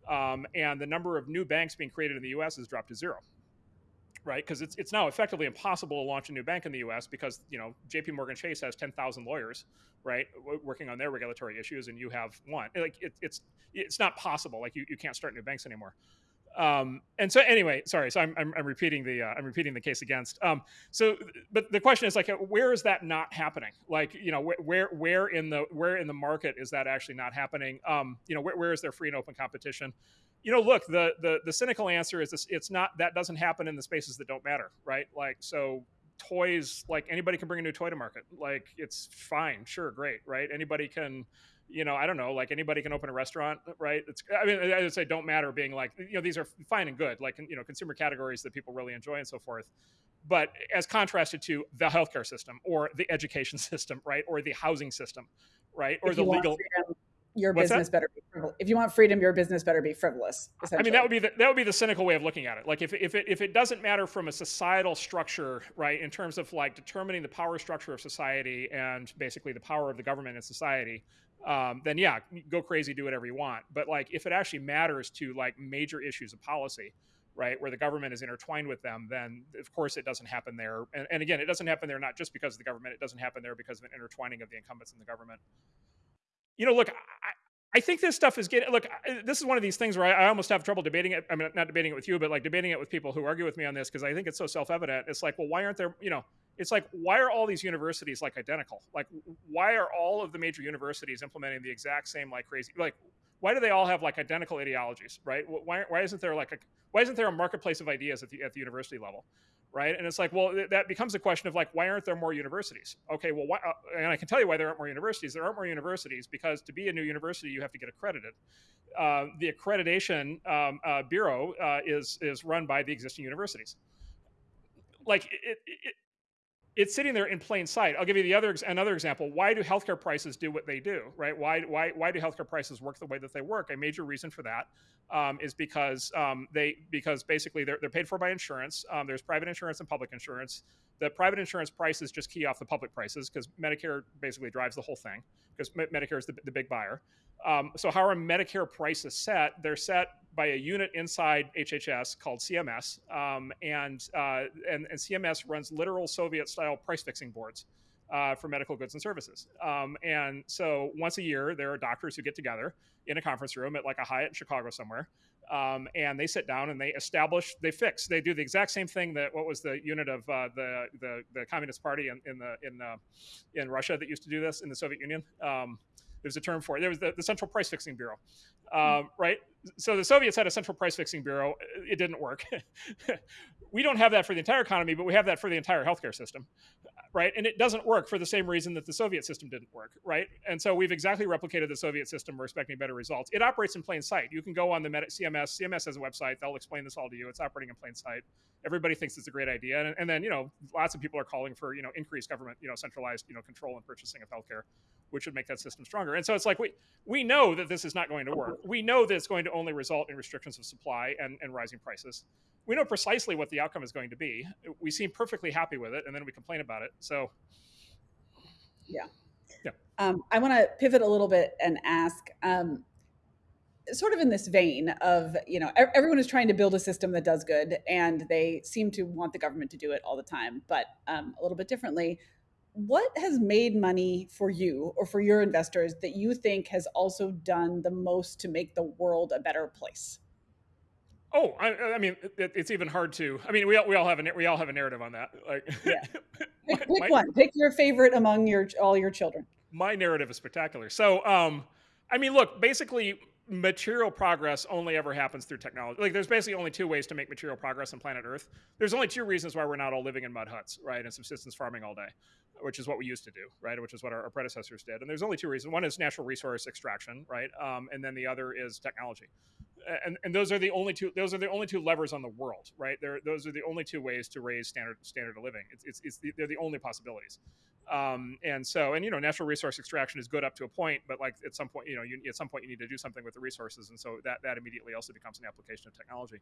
um, and the number of new banks being created in the U.S. has dropped to zero right? Because it's it's now effectively impossible to launch a new bank in the U.S. because you know J.P. Morgan Chase has ten thousand lawyers, right, working on their regulatory issues, and you have one. Like it, it's it's not possible. Like you, you can't start new banks anymore. Um, and so anyway, sorry. So I'm, I'm, I'm repeating the uh, I'm repeating the case against. Um, so, but the question is like, where is that not happening? Like, you know, where where, where in the where in the market is that actually not happening? Um, you know, where, where is there free and open competition? You know, look, the the the cynical answer is this, it's not that doesn't happen in the spaces that don't matter, right? Like so toys like anybody can bring a new toy to market. Like it's fine sure great right? Anybody can you know i don't know like anybody can open a restaurant right? It's i mean i would say don't matter being like you know these are fine and good like you know consumer categories that people really enjoy and so forth. But as contrasted to the healthcare system or the education system right? Or the housing system right? Or the legal your What's business that? better be frivolous. If you want freedom, your business better be frivolous. I mean, that would be the, that would be the cynical way of looking at it. Like if, if it if it doesn't matter from a societal structure, right, in terms of like determining the power structure of society and basically the power of the government in society, um, then yeah, go crazy, do whatever you want. But like if it actually matters to like major issues of policy, right, where the government is intertwined with them, then of course it doesn't happen there. And, and again, it doesn't happen there not just because of the government; it doesn't happen there because of an intertwining of the incumbents in the government you know, look, I, I think this stuff is getting. Look, this is one of these things where I, I, almost have trouble debating it. I mean, not debating it with you, but like debating it with people who argue with me on this because I think it's so self-evident. It's like, well, why aren't there? You know, it's like, why are all these universities like identical? Like, why are all of the major universities implementing the exact same like crazy? Like, why do they all have like identical ideologies? Right? Why, why isn't there like a why isn't there a marketplace of ideas at the at the university level? Right? And it's like, well, th- that becomes a question of like, why aren't there more universities? Okay, well, why, uh, and I can tell you why there aren't more universities. There aren't more universities because to be a new university, you have to get accredited. Uh, the accreditation um, uh, bureau uh, is is run by the existing universities. Like it, it, it's sitting there in plain sight. I'll give you the other another example. Why do healthcare prices do what they do? Right? Why why why do healthcare prices work the way that they work? A major reason for that um, is because um, they because basically they're, they're paid for by insurance. Um, there's private insurance and public insurance. The private insurance prices just key off the public prices because Medicare basically drives the whole thing because Medicare is the, the big buyer. Um, so how are Medicare prices set? They're set by a unit inside HHS called CMS, um, and, uh, and, and CMS runs literal Soviet-style price fixing boards uh, for medical goods and services. Um, and so once a year, there are doctors who get together in a conference room at like a Hyatt in Chicago somewhere, um, and they sit down and they establish, they fix, they do the exact same thing that what was the unit of uh, the, the the Communist Party in, in the in uh, in Russia that used to do this in the Soviet Union. There's a term for it. There was the, the Central Price Fixing Bureau, um, right? So the Soviets had a central price fixing bureau. It didn't work. we don't have that for the entire economy, but we have that for the entire healthcare system, right? And it doesn't work for the same reason that the Soviet system didn't work, right? And so we've exactly replicated the Soviet system. We're expecting better results. It operates in plain sight. You can go on the CMS. CMS has a website. They'll explain this all to you. It's operating in plain sight. Everybody thinks it's a great idea, and, and then you know lots of people are calling for you know increased government, you know centralized you know control and purchasing of healthcare, which would make that system stronger. And so it's like we we know that this is not going to work. We know that it's going to only result in restrictions of supply and, and rising prices we know precisely what the outcome is going to be. We seem perfectly happy with it, and then we complain about it. So, yeah, yeah. Um, I want to pivot a little bit and ask. Um, sort of in this vein of you know everyone is trying to build a system that does good and they seem to want the government to do it all the time but um, a little bit differently what has made money for you or for your investors that you think has also done the most to make the world a better place oh i, I mean it, it's even hard to i mean we all, we all have a we all have a narrative on that like yeah. pick, pick my, one pick your favorite among your all your children my narrative is spectacular so um i mean look basically material progress only ever happens through technology. Like there's basically only two ways to make material progress on planet Earth. There's only two reasons why we're not all living in mud huts, right, and subsistence farming all day, which is what we used to do, right, which is what our, our predecessors did. And there's only two reasons. One is natural resource extraction, right, um, and then the other is technology. And, and those are the only two. Those are the only two levers on the world, right? They're, those are the only two ways to raise standard standard of living. It's, it's, it's the, they're the only possibilities. Um, and so, and you know, natural resource extraction is good up to a point, but like at some point, you know, you, at some point you need to do something with the resources, and so that that immediately also becomes an application of technology.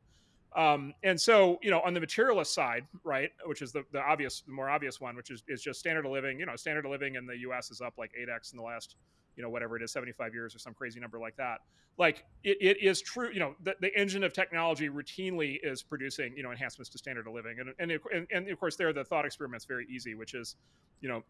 Um, and so, you know, on the materialist side, right, which is the, the obvious, the more obvious one, which is, is just standard of living. You know, standard of living in the U.S. is up like eight x in the last you know whatever it is 75 years or some crazy number like that like it, it is true you know the, the engine of technology routinely is producing you know enhancements to standard of living and and, and, and of course there the thought experiment's very easy which is you know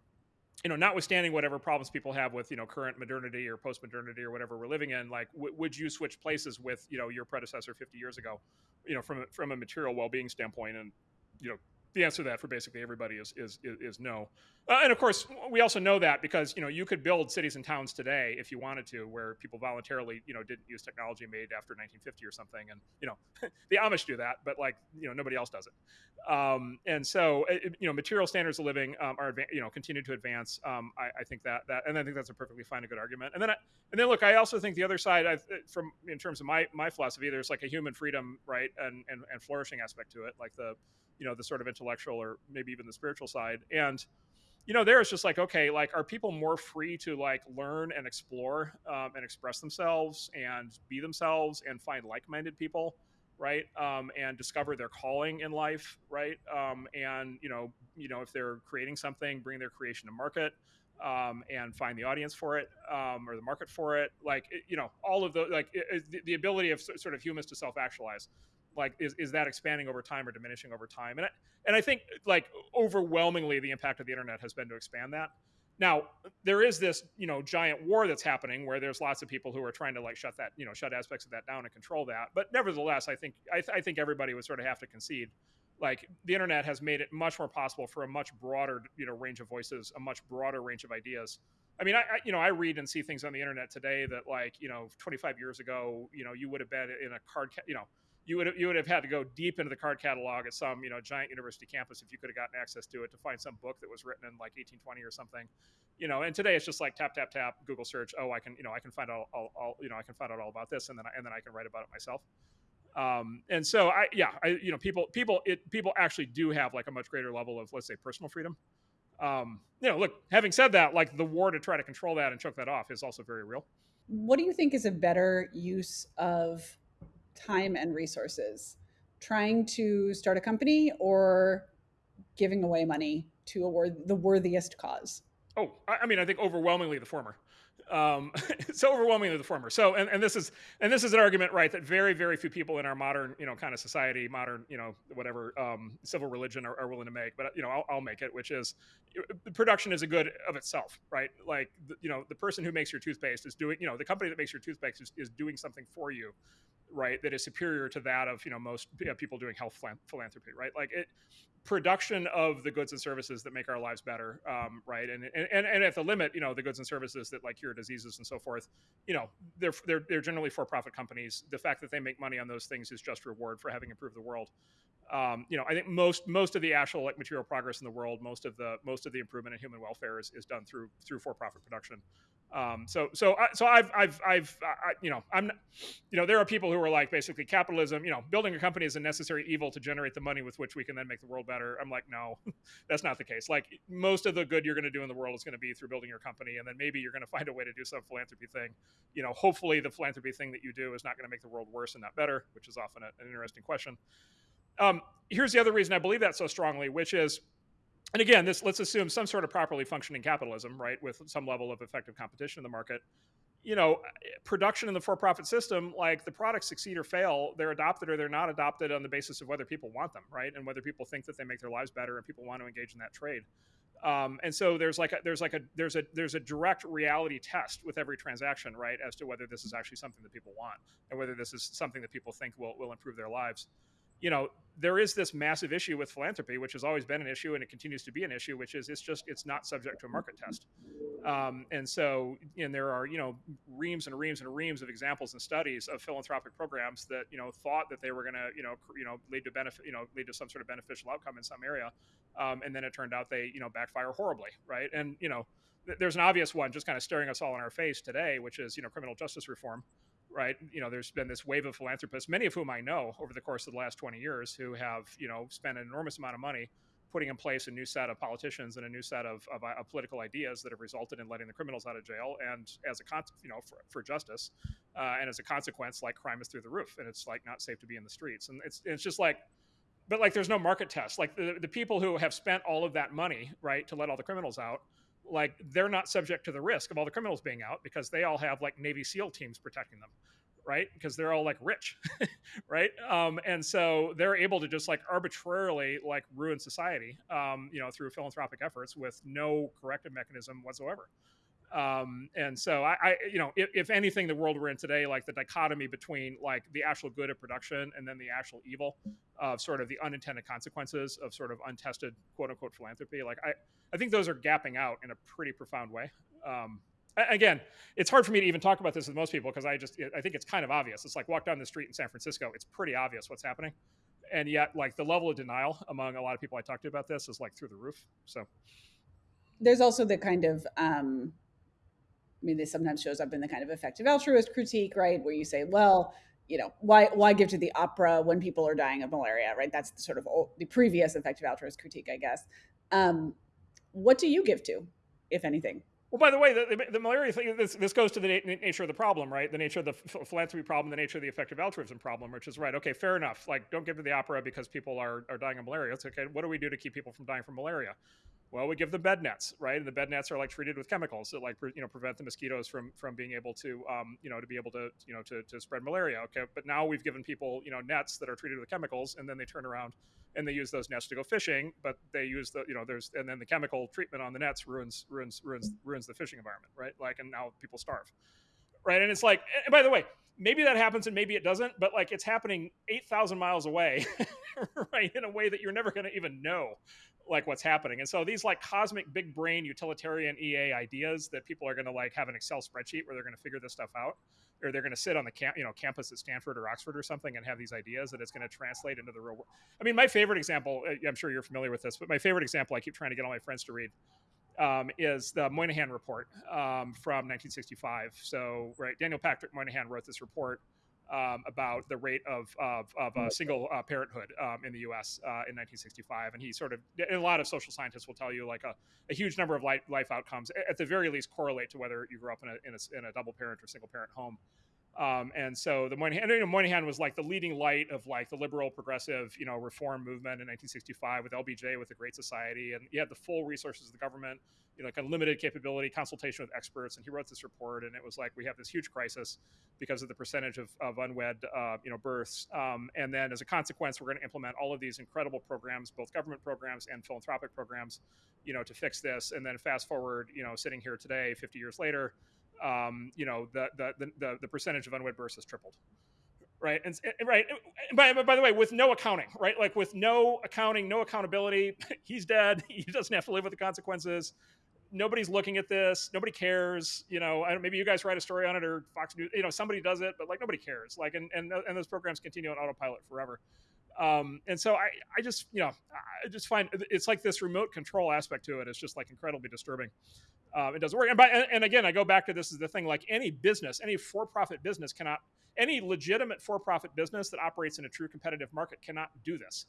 you know, notwithstanding whatever problems people have with, you know, current modernity or post modernity or whatever we're living in, like, w- would you switch places with, you know, your predecessor 50 years ago, you know, from from a material well being standpoint? And, you know, the answer to that for basically everybody is is is, no. Uh, and of course, we also know that because you know you could build cities and towns today if you wanted to, where people voluntarily you know didn't use technology made after 1950 or something, and you know the Amish do that, but like you know nobody else does it. Um, and so it, you know material standards of living um, are you know continue to advance. Um, I, I, think that that and I think that's a perfectly fine and good argument. And then I, and then look, I also think the other side, I, from in terms of my my philosophy, there's like a human freedom right and and, and flourishing aspect to it, like the you know the sort of intellectual or maybe even the spiritual side. And you know there it's just like okay like are people more free to like learn and explore um, and express themselves and be themselves and find like-minded people right? Um, and discover their calling in life right? Um, and you know you know if they're creating something bring their creation to market um, and find the audience for it um, or the market for it. Like it, you know all of the like it, the, the, ability of sort of humans to self-actualize like is, is that expanding over time or diminishing over time? And I, and I think like overwhelmingly the impact of the internet has been to expand that. Now there is this you know giant war that's happening where there's lots of people who are trying to like shut that you know shut aspects of that down and control that. But nevertheless i think i, th- I think everybody would sort of have to concede like the internet has made it much more possible for a much broader you know range of voices a much broader range of ideas. I mean I, I, you know i read and see things on the internet today that like you know 25 years ago you know you would have been in a card ca- you know you would have, you would have had to go deep into the card catalog at some you know giant university campus if you could have gotten access to it to find some book that was written in like 1820 or something. You know and today it's just like tap tap tap google search oh i can you know i can find out all, all you know i can find out all about this and then I, and then i can write about it myself. Um, and so i yeah i you know people people it people actually do have like a much greater level of let's say personal freedom. Um, you know look having said that like the war to try to control that and choke that off is also very real. What do you think is a better use of time and resources trying to start a company or giving away money to a the worthiest cause? Oh, I mean, I think overwhelmingly the former. Um, so overwhelmingly the former. So, and, and this is and this is an argument, right, that very very few people in our modern, you know, kind of society, modern, you know, whatever um, civil religion are, are, willing to make. But you know, I'll, I'll, make it, which is the production is a good of itself, right? Like, the, you know, the person who makes your toothpaste is doing, you know, the company that makes your toothpaste is, is doing something for you right that is superior to that of you know most people doing health philanthropy right? Like it production of the goods and services that make our lives better um, right? And, and and at the limit you know the goods and services that like cure diseases and so forth you know they're they're, they're generally for profit companies. The fact that they make money on those things is just reward for having improved the world. Um, you know, I think most most of the actual like material progress in the world, most of the most of the improvement in human welfare is, is done through through for profit production. Um, so so so I've I've I've I, you know I'm you know there are people who are like basically capitalism. You know, building a company is a necessary evil to generate the money with which we can then make the world better. I'm like, no, that's not the case. Like most of the good you're going to do in the world is going to be through building your company, and then maybe you're going to find a way to do some philanthropy thing. You know, hopefully the philanthropy thing that you do is not going to make the world worse and not better, which is often a, an interesting question. Um, here's the other reason I believe that so strongly, which is, and again, this let's assume some sort of properly functioning capitalism, right, with some level of effective competition in the market. you know, production in the for-profit system, like the products succeed or fail, they're adopted or they're not adopted on the basis of whether people want them, right? And whether people think that they make their lives better and people want to engage in that trade. Um, and so there's like a, there's like a there's a there's a direct reality test with every transaction, right, as to whether this is actually something that people want and whether this is something that people think will will improve their lives you know there is this massive issue with philanthropy which has always been an issue and it continues to be an issue which is it's just it's not subject to a market test. Um, and so and there are you know reams and reams and reams of examples and studies of philanthropic programs that you know thought that they were going to you know you know lead to benefit you know lead to some sort of beneficial outcome in some area. Um, and then it turned out they you know backfire horribly right? And you know there's an obvious one just kind of staring us all in our face today which is you know criminal justice reform right? You know, there's been this wave of philanthropists, many of whom I know over the course of the last 20 years, who have, you know, spent an enormous amount of money putting in place a new set of politicians and a new set of, of, of political ideas that have resulted in letting the criminals out of jail and as a con- you know for, for justice uh, and as a consequence like crime is through the roof and it's like not safe to be in the streets and it's it's just like but like there's no market test like the, the people who have spent all of that money right to let all the criminals out like they're not subject to the risk of all the criminals being out because they all have like Navy SEAL teams protecting them, right? Because they're all like rich, right? Um, and so they're able to just like arbitrarily like ruin society, um, you know, through philanthropic efforts with no corrective mechanism whatsoever. Um, and so I, I you know, if, if, anything, the world we're in today, like the dichotomy between like the actual good of production and then the actual evil of sort of the unintended consequences of sort of untested quote unquote philanthropy, like I, I think those are gapping out in a pretty profound way. Um, again, it's hard for me to even talk about this with most people because I just I think it's kind of obvious. It's like walk down the street in San Francisco, it's pretty obvious what's happening, and yet like the level of denial among a lot of people I talk to about this is like through the roof. So there's also the kind of um, I mean, this sometimes shows up in the kind of effective altruist critique, right, where you say, well. You know why? Why give to the opera when people are dying of malaria? Right. That's the sort of old, the previous effective altruist critique, I guess. Um, what do you give to, if anything? Well, by the way, the, the, the malaria thing, this, this goes to the na- nature of the problem, right? The nature of the philanthropy problem, the nature of the effective altruism problem, which is right. Okay, fair enough. Like, don't give to the opera because people are, are dying of malaria. It's okay. What do we do to keep people from dying from malaria? Well, we give them bed nets, right? And the bed nets are like treated with chemicals that like you know prevent the mosquitoes from from being able to um, you know to be able to you know to, to spread malaria. Okay, but now we've given people you know nets that are treated with chemicals, and then they turn around and they use those nets to go fishing. But they use the you know there's and then the chemical treatment on the nets ruins ruins ruins ruins the fishing environment, right? Like and now people starve, right? And it's like and by the way, maybe that happens and maybe it doesn't, but like it's happening eight thousand miles away, right? In a way that you're never going to even know like what's happening. And so these like cosmic big brain utilitarian EA ideas that people are going to like have an Excel spreadsheet where they're going to figure this stuff out or they're going to sit on the camp, you know, campus at Stanford or Oxford or something and have these ideas that it's going to translate into the real world. I mean, my favorite example, uh, I'm sure you're familiar with this, but my favorite example I keep trying to get all my friends to read um, is the Moynihan report um, from 1965. So, right, Daniel Patrick Moynihan wrote this report um, about the rate of of, of uh, single uh, parenthood um, in the U.S. Uh, in 1965, and he sort of and a lot of social scientists will tell you like a, a huge number of life, life outcomes at the very least correlate to whether you grew up in a, in a, in a double parent or single parent home. Um, and so the Moynihan, you know, Moynihan was like the leading light of like the liberal progressive, you know, reform movement in 1965 with LBJ with the Great Society, and he had the full resources of the government, you know, like unlimited capability, consultation with experts, and he wrote this report, and it was like we have this huge crisis because of the percentage of, of unwed, uh, you know, births, um, and then as a consequence, we're going to implement all of these incredible programs, both government programs and philanthropic programs, you know, to fix this, and then fast forward, you know, sitting here today, 50 years later um, you know, the, the, the, the percentage of unwed births has tripled. Right. And, right. By, by the way, with no accounting, right? Like with no accounting, no accountability, he's dead. He doesn't have to live with the consequences. Nobody's looking at this. Nobody cares. You know, maybe you guys write a story on it or Fox News, you know, somebody does it, but like nobody cares. Like, and, and, and those programs continue on autopilot forever. Um, and so I, I just, you know, I just find it's like this remote control aspect to it is just like incredibly disturbing. Um, it doesn't work. And, by, and, and again, I go back to this is the thing like any business, any for profit business cannot, any legitimate for profit business that operates in a true competitive market cannot do this.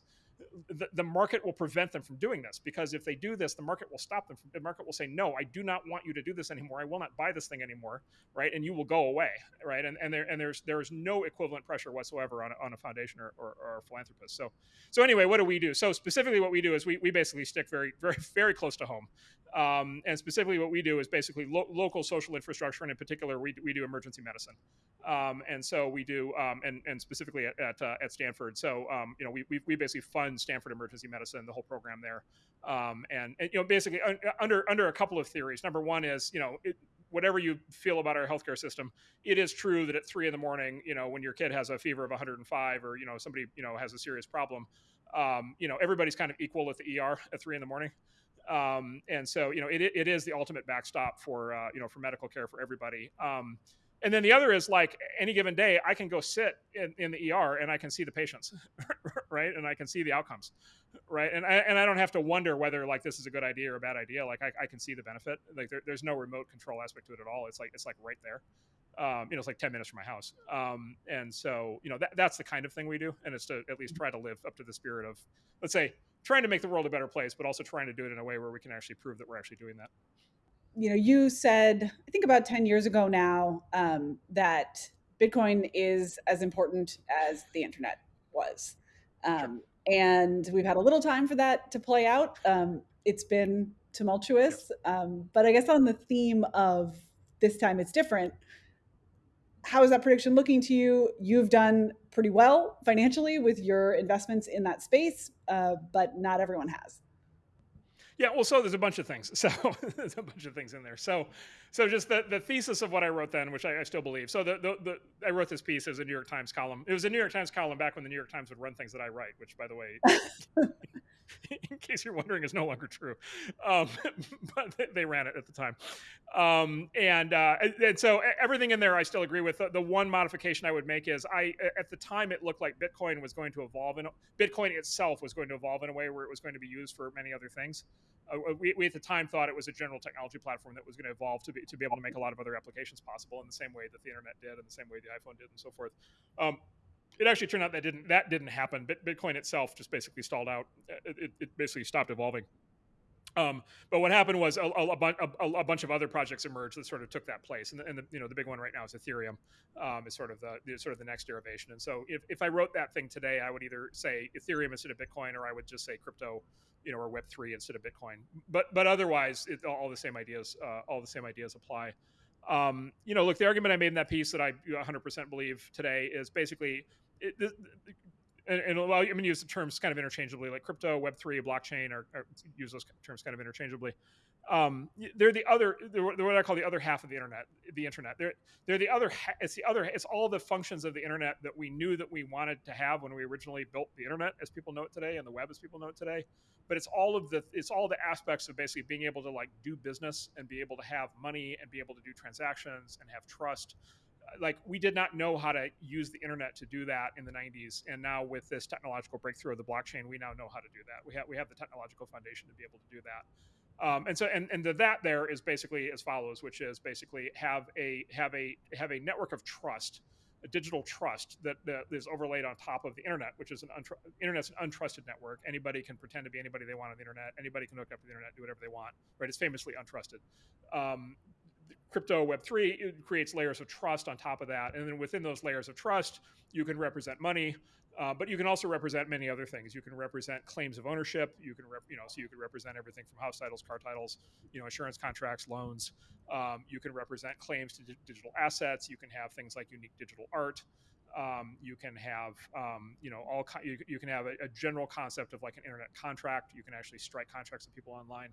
The, the market will prevent them from doing this because if they do this, the market will stop them. From, the market will say, no, I do not want you to do this anymore. I will not buy this thing anymore, right? And you will go away, right? And and there and there's there is no equivalent pressure whatsoever on a, on a foundation or, or, or, a philanthropist. So so anyway, what do we do? So specifically, what we do is we, we basically stick very very very close to home. Um, and specifically, what we do is basically lo- local social infrastructure, and in particular, we, we do emergency medicine. Um, and so we do, um, and, and specifically at at, uh, at Stanford. So um, you know, we, we, we basically fund Stanford Emergency Medicine, the whole program there. Um, and, and, you know, basically under under a couple of theories. Number one is you know. It, whatever you feel about our healthcare system, it is true that at three in the morning, you know, when your kid has a fever of 105 or, you know, somebody, you know, has a serious problem, um, you know, everybody's kind of equal at the ER at three in the morning. Um, and so, you know, it, it is the ultimate backstop for, uh, you know, for medical care for everybody. Um, and then the other is like any given day, I can go sit in, in the ER and I can see the patients, right? And I can see the outcomes, right? And I, and I don't have to wonder whether like this is a good idea or a bad idea. Like I, I can see the benefit. Like there, there's no remote control aspect to it at all. It's like it's like right there. Um, you know, it's like 10 minutes from my house. Um, and so, you know, that, that's the kind of thing we do. And it's to at least try to live up to the spirit of, let's say, trying to make the world a better place, but also trying to do it in a way where we can actually prove that we're actually doing that. You know, you said, I think about 10 years ago now, um, that Bitcoin is as important as the internet was. Um, sure. And we've had a little time for that to play out. Um, it's been tumultuous. Um, but I guess on the theme of this time it's different, how is that prediction looking to you? You've done pretty well financially with your investments in that space, uh, but not everyone has. Yeah, well, so there's a bunch of things. So there's a bunch of things in there. So, so just the, the thesis of what I wrote then, which I, I still believe. So the, the, the, I wrote this piece as a New York Times column. It was a New York Times column back when the New York Times would run things that I write, which, by the way, in case you're wondering, is no longer true. Um, but they ran it at the time. Um, and, uh, and so everything in there I still agree with. The, the, one modification I would make is I, at the time, it looked like Bitcoin was going to evolve, and Bitcoin itself was going to evolve in a way where it was going to be used for many other things. Uh, we, we, at the time thought it was a general technology platform that was going to evolve to be to be able to make a lot of other applications possible in the same way that the internet did, in the same way the iPhone did, and so forth. Um, it actually turned out that didn't that didn't happen. But Bitcoin itself just basically stalled out. It, it basically stopped evolving. Um, but what happened was a, a, a, a, bunch of other projects emerged that sort of took that place, and the, and the you know the big one right now is Ethereum, um, is sort of the sort of the next derivation. And so if, if I wrote that thing today, I would either say Ethereum instead of Bitcoin, or I would just say crypto, you know, or Web three instead of Bitcoin. But but otherwise, it, all the same ideas uh, all the same ideas apply. Um, you know, look, the argument I made in that piece that I 100% believe today is basically it, and, and well, I'm going to use the terms kind of interchangeably, like crypto, Web three, blockchain, or, or, use those terms kind of interchangeably. Um, they're the other, they're what I call the other half of the internet. The internet. They're they're the other. Ha- it's the other. It's all the functions of the internet that we knew that we wanted to have when we originally built the internet, as people know it today, and the web as people know it today. But it's all of the. It's all the aspects of basically being able to like do business and be able to have money and be able to do transactions and have trust like we did not know how to use the internet to do that in the 90s and now with this technological breakthrough of the blockchain we now know how to do that we have we have the technological foundation to be able to do that um, and so and, and the that there is basically as follows which is basically have a have a have a network of trust a digital trust that, that is overlaid on top of the internet, which is an untr- internet's an untrusted network. Anybody can pretend to be anybody they want on the internet. Anybody can hook up to the internet, do whatever they want. Right? It's famously untrusted. Um, crypto web3 creates layers of trust on top of that. And then within those layers of trust you can represent money uh, but you can also represent many other things. You can represent claims of ownership. You can rep, you know so you can represent everything from house titles car titles you know insurance contracts loans. Um, you can represent claims to d- digital assets. You can have things like unique digital art. Um, you can have um, you know all you, you, can have a, a, general concept of like an internet contract. You can actually strike contracts with people online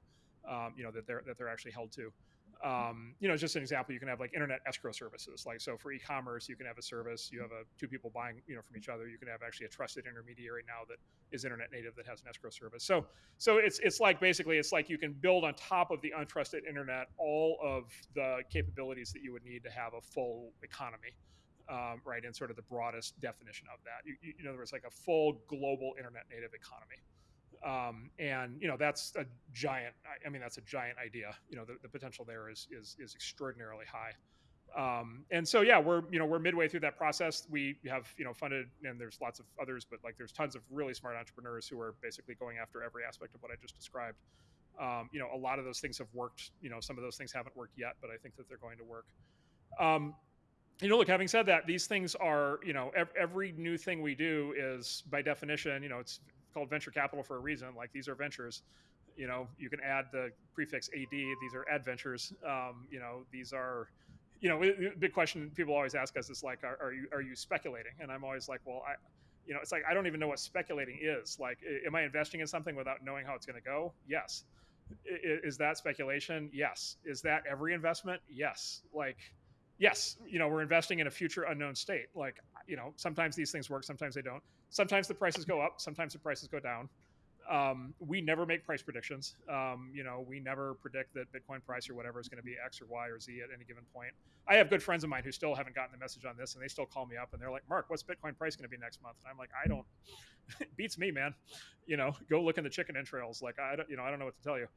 um, you know that they're that they're actually held to um, you know, just an example, you can have like internet escrow services. Like, so for e-commerce, you can have a service, you have a two people buying, you know, from each other. You can have actually a trusted intermediary now that is internet native that has an escrow service. So, so it's, it's like basically, it's like you can build on top of the untrusted internet, all of the capabilities that you would need to have a full economy. Um, right, in sort of the broadest definition of that. You, you, in other words, like a full global internet native economy um, and you know that's a giant i mean that's a giant idea you know the, the potential there is is is extraordinarily high Um, and so yeah, we're you know we're midway through that process. We have you know funded, and there's lots of others, but like there's tons of really smart entrepreneurs who are basically going after every aspect of what I just described. Um, you know, a lot of those things have worked. You know, some of those things haven't worked yet, but I think that they're going to work. Um, you know, look, having said that, these things are, you know, every new thing we do is by definition, you know, it's called venture capital for a reason. Like these are ventures. You know, you can add the prefix AD. These are adventures. Um, you know, these are, you know, big question people always ask us is like, are, are you are you speculating? And I'm always like, well, I, you know, it's like I don't even know what speculating is. Like, am I investing in something without knowing how it's going to go? Yes. Is that speculation? Yes. Is that every investment? Yes. Like, yes, you know, we're investing in a future unknown state. Like, you know, sometimes these things work, sometimes they don't. Sometimes the prices go up, sometimes the prices go down. Um, we never make price predictions. Um, you know, we never predict that Bitcoin price or whatever is going to be X or Y or Z at any given point. I have good friends of mine who still haven't gotten the message on this, and they still call me up and they're like, "Marc, what's Bitcoin price going to be next month?" And I'm like, "I don't. beats me, man. You know, go look in the chicken entrails. Like, I don't. You know, I don't know what to tell you."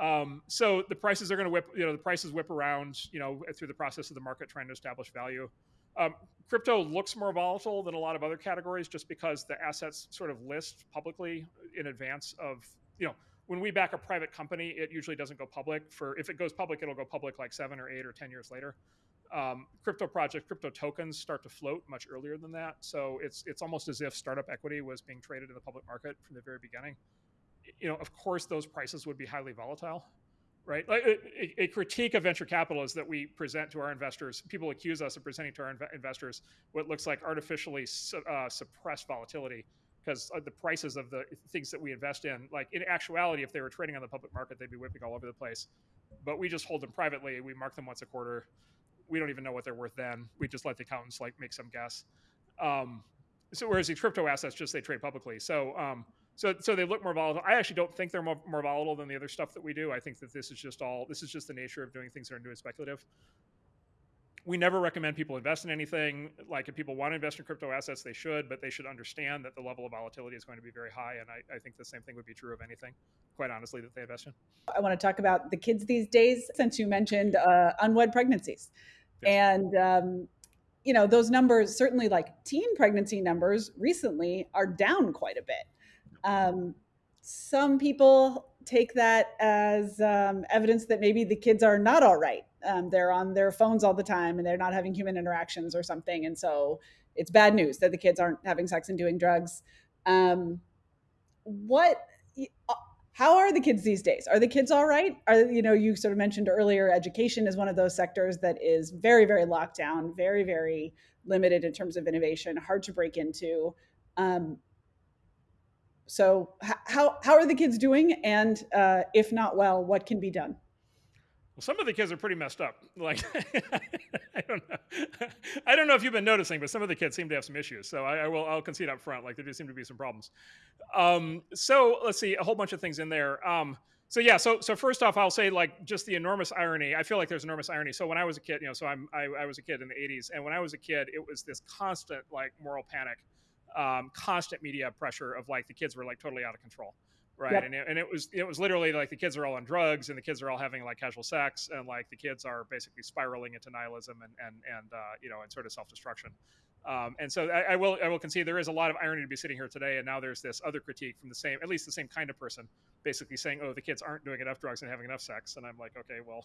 Um, so the prices are going to whip, you know, the prices whip around, you know, through the process of the market trying to establish value. Um, crypto looks more volatile than a lot of other categories just because the assets sort of list publicly in advance of, you know, when we back a private company, it usually doesn't go public. For if it goes public, it'll go public like seven or eight or ten years later. Um, crypto projects, crypto tokens start to float much earlier than that. So it's it's almost as if startup equity was being traded in the public market from the very beginning you know, of course, those prices would be highly volatile, right? A, a, critique of venture capital is that we present to our investors. People accuse us of presenting to our inv- investors what looks like artificially su- uh, suppressed volatility because the prices of the things that we invest in, like in actuality, if they were trading on the public market, they'd be whipping all over the place. But we just hold them privately. We mark them once a quarter. We don't even know what they're worth then. We just let the accountants like make some guess. Um, so whereas these crypto assets just they trade publicly. So um, so so they look more volatile. I actually don't think they're more, more volatile than the other stuff that we do. I think that this is just all this is just the nature of doing things that are new and speculative. We never recommend people invest in anything. Like if people want to invest in crypto assets, they should, but they should understand that the level of volatility is going to be very high. And I, I think the same thing would be true of anything, quite honestly, that they invest in. I want to talk about the kids these days, since you mentioned uh, unwed pregnancies. Yes. And um, you know those numbers certainly like teen pregnancy numbers recently are down quite a bit um, some people take that as um, evidence that maybe the kids are not all right. Um, they're on their phones all the time and they're not having human interactions or something. And so it's bad news that the kids aren't having sex and doing drugs. Um, what, uh, how are the kids these days? Are the kids all right? Are, you know, you sort of mentioned earlier, education is one of those sectors that is very, very locked down, very, very limited in terms of innovation, hard to break into. Um, so how how are the kids doing? And uh, if not well, what can be done? Well, some of the kids are pretty messed up. Like, I don't know. I don't know if you've been noticing, but some of the kids seem to have some issues. So I, I will, I'll concede up front. Like there do seem to be some problems. Um, so let's see, a whole bunch of things in there. Um, so yeah, so so first off, I'll say like just the enormous irony. I feel like there's enormous irony. So when I was a kid, you know, so I'm I, I was a kid in the '80s, and when I was a kid, it was this constant like moral panic um, constant media pressure of like the kids were like totally out of control right? Yep. and, it, and it was it was literally like the kids are all on drugs and the kids are all having like casual sex and like the kids are basically spiraling into nihilism and and and uh, you know and sort of self-destruction. Um, and so I, I, will I will concede there is a lot of irony to be sitting here today and now there's this other critique from the same at least the same kind of person basically saying oh the kids aren't doing enough drugs and having enough sex. And I'm like okay well.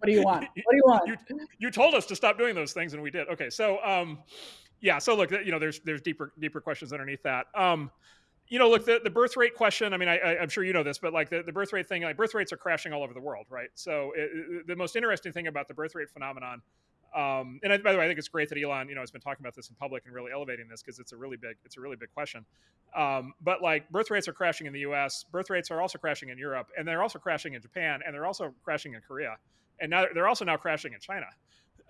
What do you want? What do you want? You, you told us to stop doing those things and we did. Okay so um yeah so look you know there's there's deeper deeper questions underneath that um you know look the, the birth rate question i mean I, I am sure you know this but like the, the birth rate thing like birth rates are crashing all over the world right so it, the most interesting thing about the birth rate phenomenon um, and I, by the way, I think it's great that Elon, you know, has been talking about this in public and really elevating this because it's a really big, it's a really big question. Um, but like birth rates are crashing in the U.S., birth rates are also crashing in Europe, and they're also crashing in Japan, and they're also crashing in Korea, and now they're also now crashing in China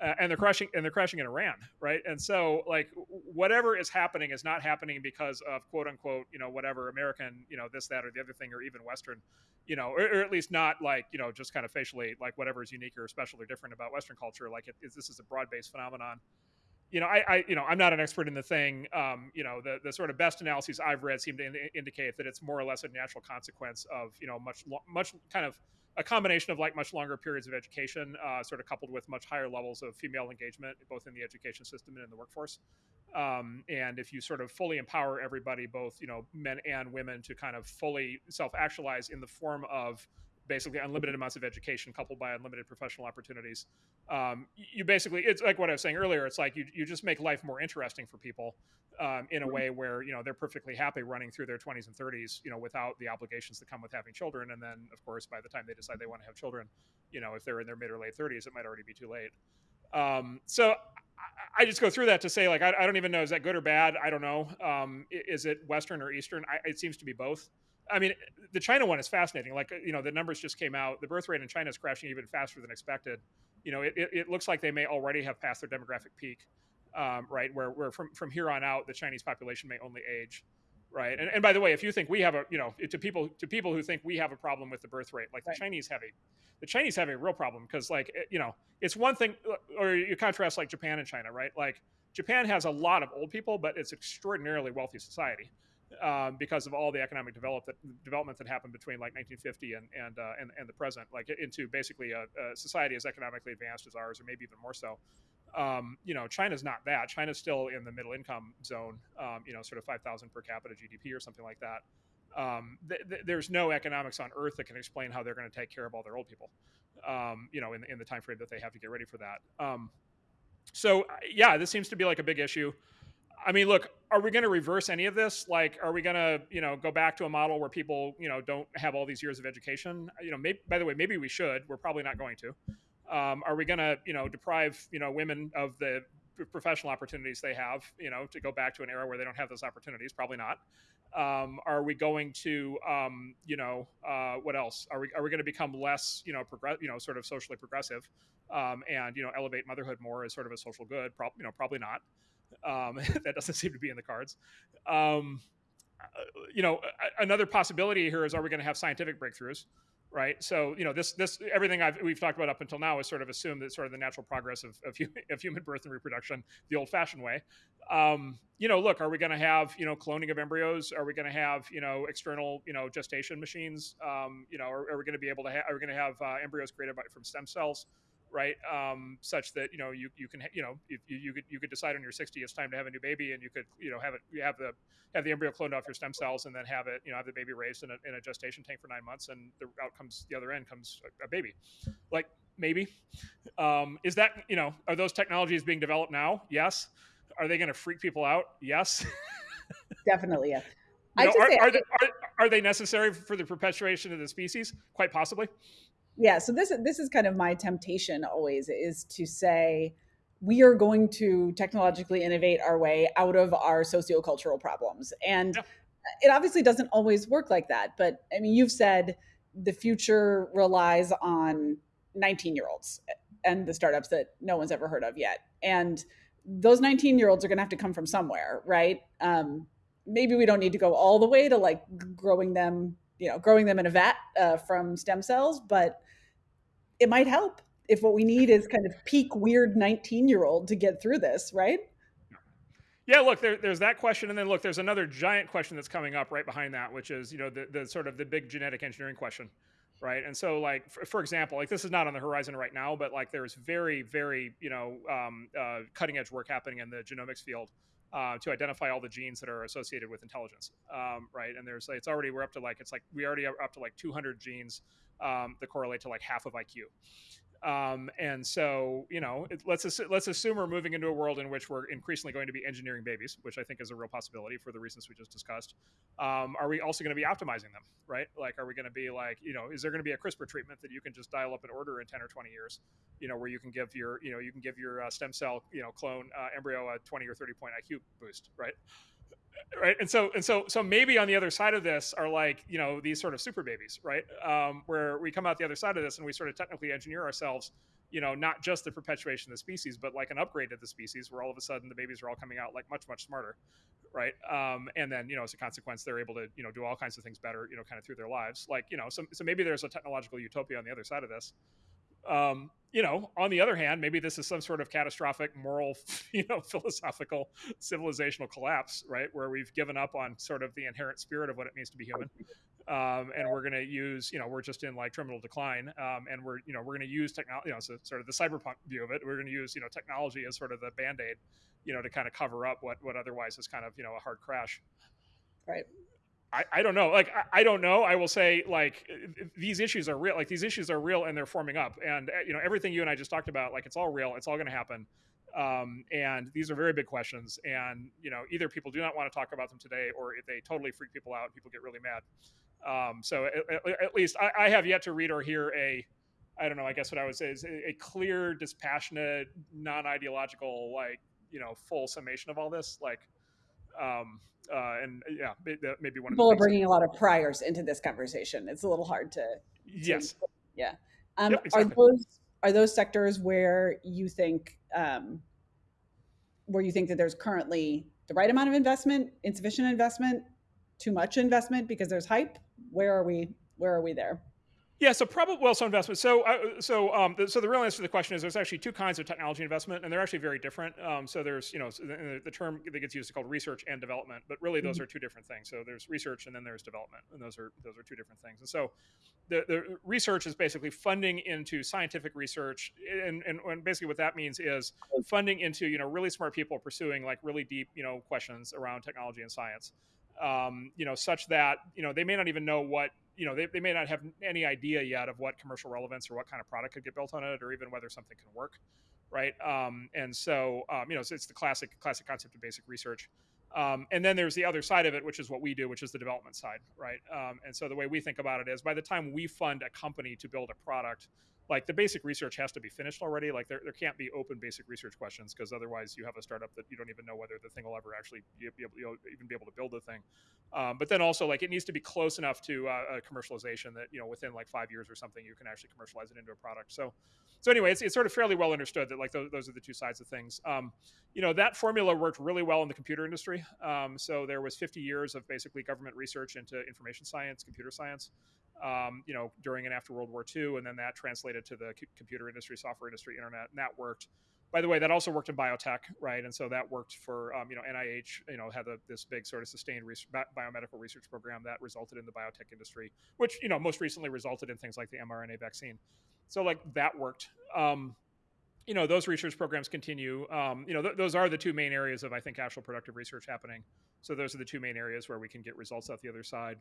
uh, and they're crashing and they're crashing in Iran, right? And so like whatever is happening is not happening because of quote unquote you know whatever American you know this that or the other thing or even Western, you know, or, or at least not like you know just kind of facially like whatever is unique or special or different about Western culture. Like it, this is a broad based phenomenon. You know, I, I, you know, I'm not an expert in the thing. Um, you know, the the sort of best analyses I've read seem to in- indicate that it's more or less a natural consequence of you know much much kind of a combination of like much longer periods of education, uh, sort of coupled with much higher levels of female engagement, both in the education system and in the workforce. Um, and if you sort of fully empower everybody, both you know men and women, to kind of fully self-actualize in the form of basically unlimited amounts of education coupled by unlimited professional opportunities. Um, you basically, it's like what I was saying earlier. It's like you, you just make life more interesting for people um, in a way where you know they're perfectly happy running through their 20s and 30s, you know, without the obligations that come with having children. And then, of course, by the time they decide they want to have children, you know, if they're in their mid or late 30s, it might already be too late. Um, so I, I, just go through that to say, like, I, I, don't even know is that good or bad. I don't know. Um, is it Western or Eastern? I, it seems to be both. I mean, the China one is fascinating. Like, you know, the numbers just came out. The birth rate in China is crashing even faster than expected. You know, it, it, it looks like they may already have passed their demographic peak, um, right? Where, where from, from here on out, the Chinese population may only age, right? And, and by the way, if you think we have a, you know, to people to people who think we have a problem with the birth rate, like right. the Chinese have a, the Chinese have a real problem because, like, you know, it's one thing, or you contrast like Japan and China, right? Like, Japan has a lot of old people, but it's extraordinarily wealthy society um, because of all the economic develop that, development that happened between like 1950 and and, uh, and, and the present, like into basically a, a, society as economically advanced as ours, or maybe even more so. Um, you know, China's not that. China's still in the middle income zone. Um, you know, sort of 5,000 per capita GDP or something like that. Um, th- th- there's no economics on Earth that can explain how they're going to take care of all their old people. Um, you know, in, in the time frame that they have to get ready for that. Um, so yeah, this seems to be like a big issue. I mean, look, are we going to reverse any of this? Like, are we going to, you know, go back to a model where people, you know, don't have all these years of education? You know, maybe, by the way, maybe we should. We're probably not going to. Um, are we going to, you know, deprive, you know, women of the professional opportunities they have, you know, to go back to an era where they don't have those opportunities? Probably not. Um, are we going to, um, you know, uh, what else? Are we are we going to become less, you know, progress, you know, sort of socially progressive, um, and you know, elevate motherhood more as sort of a social good? Pro- you know, probably not. Um, that doesn't seem to be in the cards. Um, uh, you know, another possibility here is: Are we going to have scientific breakthroughs? Right. So, you know, this this everything I've, we've talked about up until now is sort of assumed that sort of the natural progress of of, of human birth and reproduction the old-fashioned way. Um, you know, look, are we going to have you know cloning of embryos? Are we going to have you know external you know gestation machines? Um, you know, are, are we going to be able to are we going to have uh, embryos created by, from stem cells? Right? Um, such that you know you you can you know you, you could you could decide on your 60 it's time to have a new baby, and you could you know have it you have the have the embryo cloned off your stem cells, and then have it you know have the baby raised in a, in a gestation tank for nine months, and the out comes the other end comes a, a baby, like maybe. Um, is that you know are those technologies being developed now? Yes. Are they going to freak people out? Yes. Definitely, yes. You know, are, are, they, are, are, they necessary for the perpetuation of the species? Quite possibly yeah so this this is kind of my temptation always is to say we are going to technologically innovate our way out of our sociocultural problems. And yeah. it obviously doesn't always work like that but i mean you've said the future relies on 19 year olds and the startups that no one's ever heard of yet. And those 19 year olds are going to have to come from somewhere right? Um, maybe we don't need to go all the way to like growing them you know growing them in a vat uh, from stem cells but it might help if what we need is kind of peak weird 19 year old to get through this, right? Yeah, look, there, there's that question, and then look, there's another giant question that's coming up right behind that, which is you know the, the sort of the big genetic engineering question, right? And so, like for, for example, like this is not on the horizon right now, but like there's very, very you know um, uh, cutting edge work happening in the genomics field uh, to identify all the genes that are associated with intelligence, um, right? And there's it's already we're up to like it's like we already are up to like 200 genes um, that correlate to like half of IQ. Um, and so, you know, it, let's let's assume we're moving into a world in which we're increasingly going to be engineering babies, which I think is a real possibility for the reasons we just discussed. Um, are we also going to be optimizing them, right? Like, are we going to be like, you know, is there going to be a CRISPR treatment that you can just dial up an order in ten or twenty years, you know, where you can give your, you know, you can give your uh, stem cell, you know, clone uh, embryo a twenty or thirty point IQ boost, right? Right and so and so so maybe on the other side of this are like you know these sort of super babies right? Um, where we come out the other side of this and we sort of technically engineer ourselves you know not just the perpetuation of the species but like an upgrade to the species where all of a sudden the babies are all coming out like much much smarter right? Um, and then you know as a consequence they're able to you know do all kinds of things better you know kind of through their lives. Like you know so, so maybe there's a technological utopia on the other side of this um, you know, on the other hand, maybe this is some sort of catastrophic moral, you know, philosophical, civilizational collapse, right? Where we've given up on sort of the inherent spirit of what it means to be human. um, and we're going to use you know we're just in like terminal decline um, and we're you know we're going to use technology you know so sort of the cyberpunk view of it we're going to use you know technology as sort of the band-aid you know to kind of cover up what what otherwise is kind of you know a hard crash right I, I don't know. Like I, I don't know. I will say like these issues are real like these issues are real and they're forming up. And you know everything you and i just talked about like it's all real. It's all going to happen. Um, and these are very big questions. And you know either people do not want to talk about them today or they totally freak people out people get really mad. Um, so at, at least I, I, have yet to read or hear a, I don't know, I guess what I would say is a, a clear, dispassionate, non-ideological, like, you know, full summation of all this. Like, um, uh, and yeah, maybe one people are bringing a lot of priors into this conversation. It's a little hard to, to yes, yeah. Um, yep, exactly. Are those are those sectors where you think um, where you think that there's currently the right amount of investment, insufficient investment, too much investment because there's hype? where are we where are we there yeah, so probably well, so investment. So, uh, so, um, the, so the real answer to the question is there's actually two kinds of technology investment, and they're actually very different. Um, so there's, you know, the, the, term that gets used is called research and development, but really those mm-hmm. are two different things. So there's research and then there's development, and those are those are two different things. And so, the, the research is basically funding into scientific research, and, and, and basically what that means is funding into you know really smart people pursuing like really deep you know questions around technology and science um, you know, such that you know they may not even know what you know they, they may not have any idea yet of what commercial relevance or what kind of product could get built on it, or even whether something can work, right? Um, and so um, you know, so it's the classic classic concept of basic research. Um, and then there's the other side of it, which is what we do, which is the development side, right? Um, and so the way we think about it is, by the time we fund a company to build a product, like the basic research has to be finished already. Like there, there can't be open basic research questions because otherwise you have a startup that you don't even know whether the thing will ever actually be able, you'll even be able to build the thing. Um, but then also like it needs to be close enough to uh, commercialization that you know within like five years or something you can actually commercialize it into a product. So, so anyway, it's, it's sort of fairly well understood that like those, those are the two sides of things. Um, you know that formula worked really well in the computer industry. Um, so there was 50 years of basically government research into information science, computer science um, you know, during and after World War II, and then that translated to the computer industry, software industry, internet, and that worked. By the way, that also worked in biotech, right? And so that worked for, um, you know, NIH, you know, had a, this big sort of sustained biomedical research program that resulted in the biotech industry, which, you know, most recently resulted in things like the mRNA vaccine. So like that worked. Um, you know, those research programs continue. Um, you know, th- those are the two main areas of, I think, actual productive research happening. So those are the two main areas where we can get results out the other side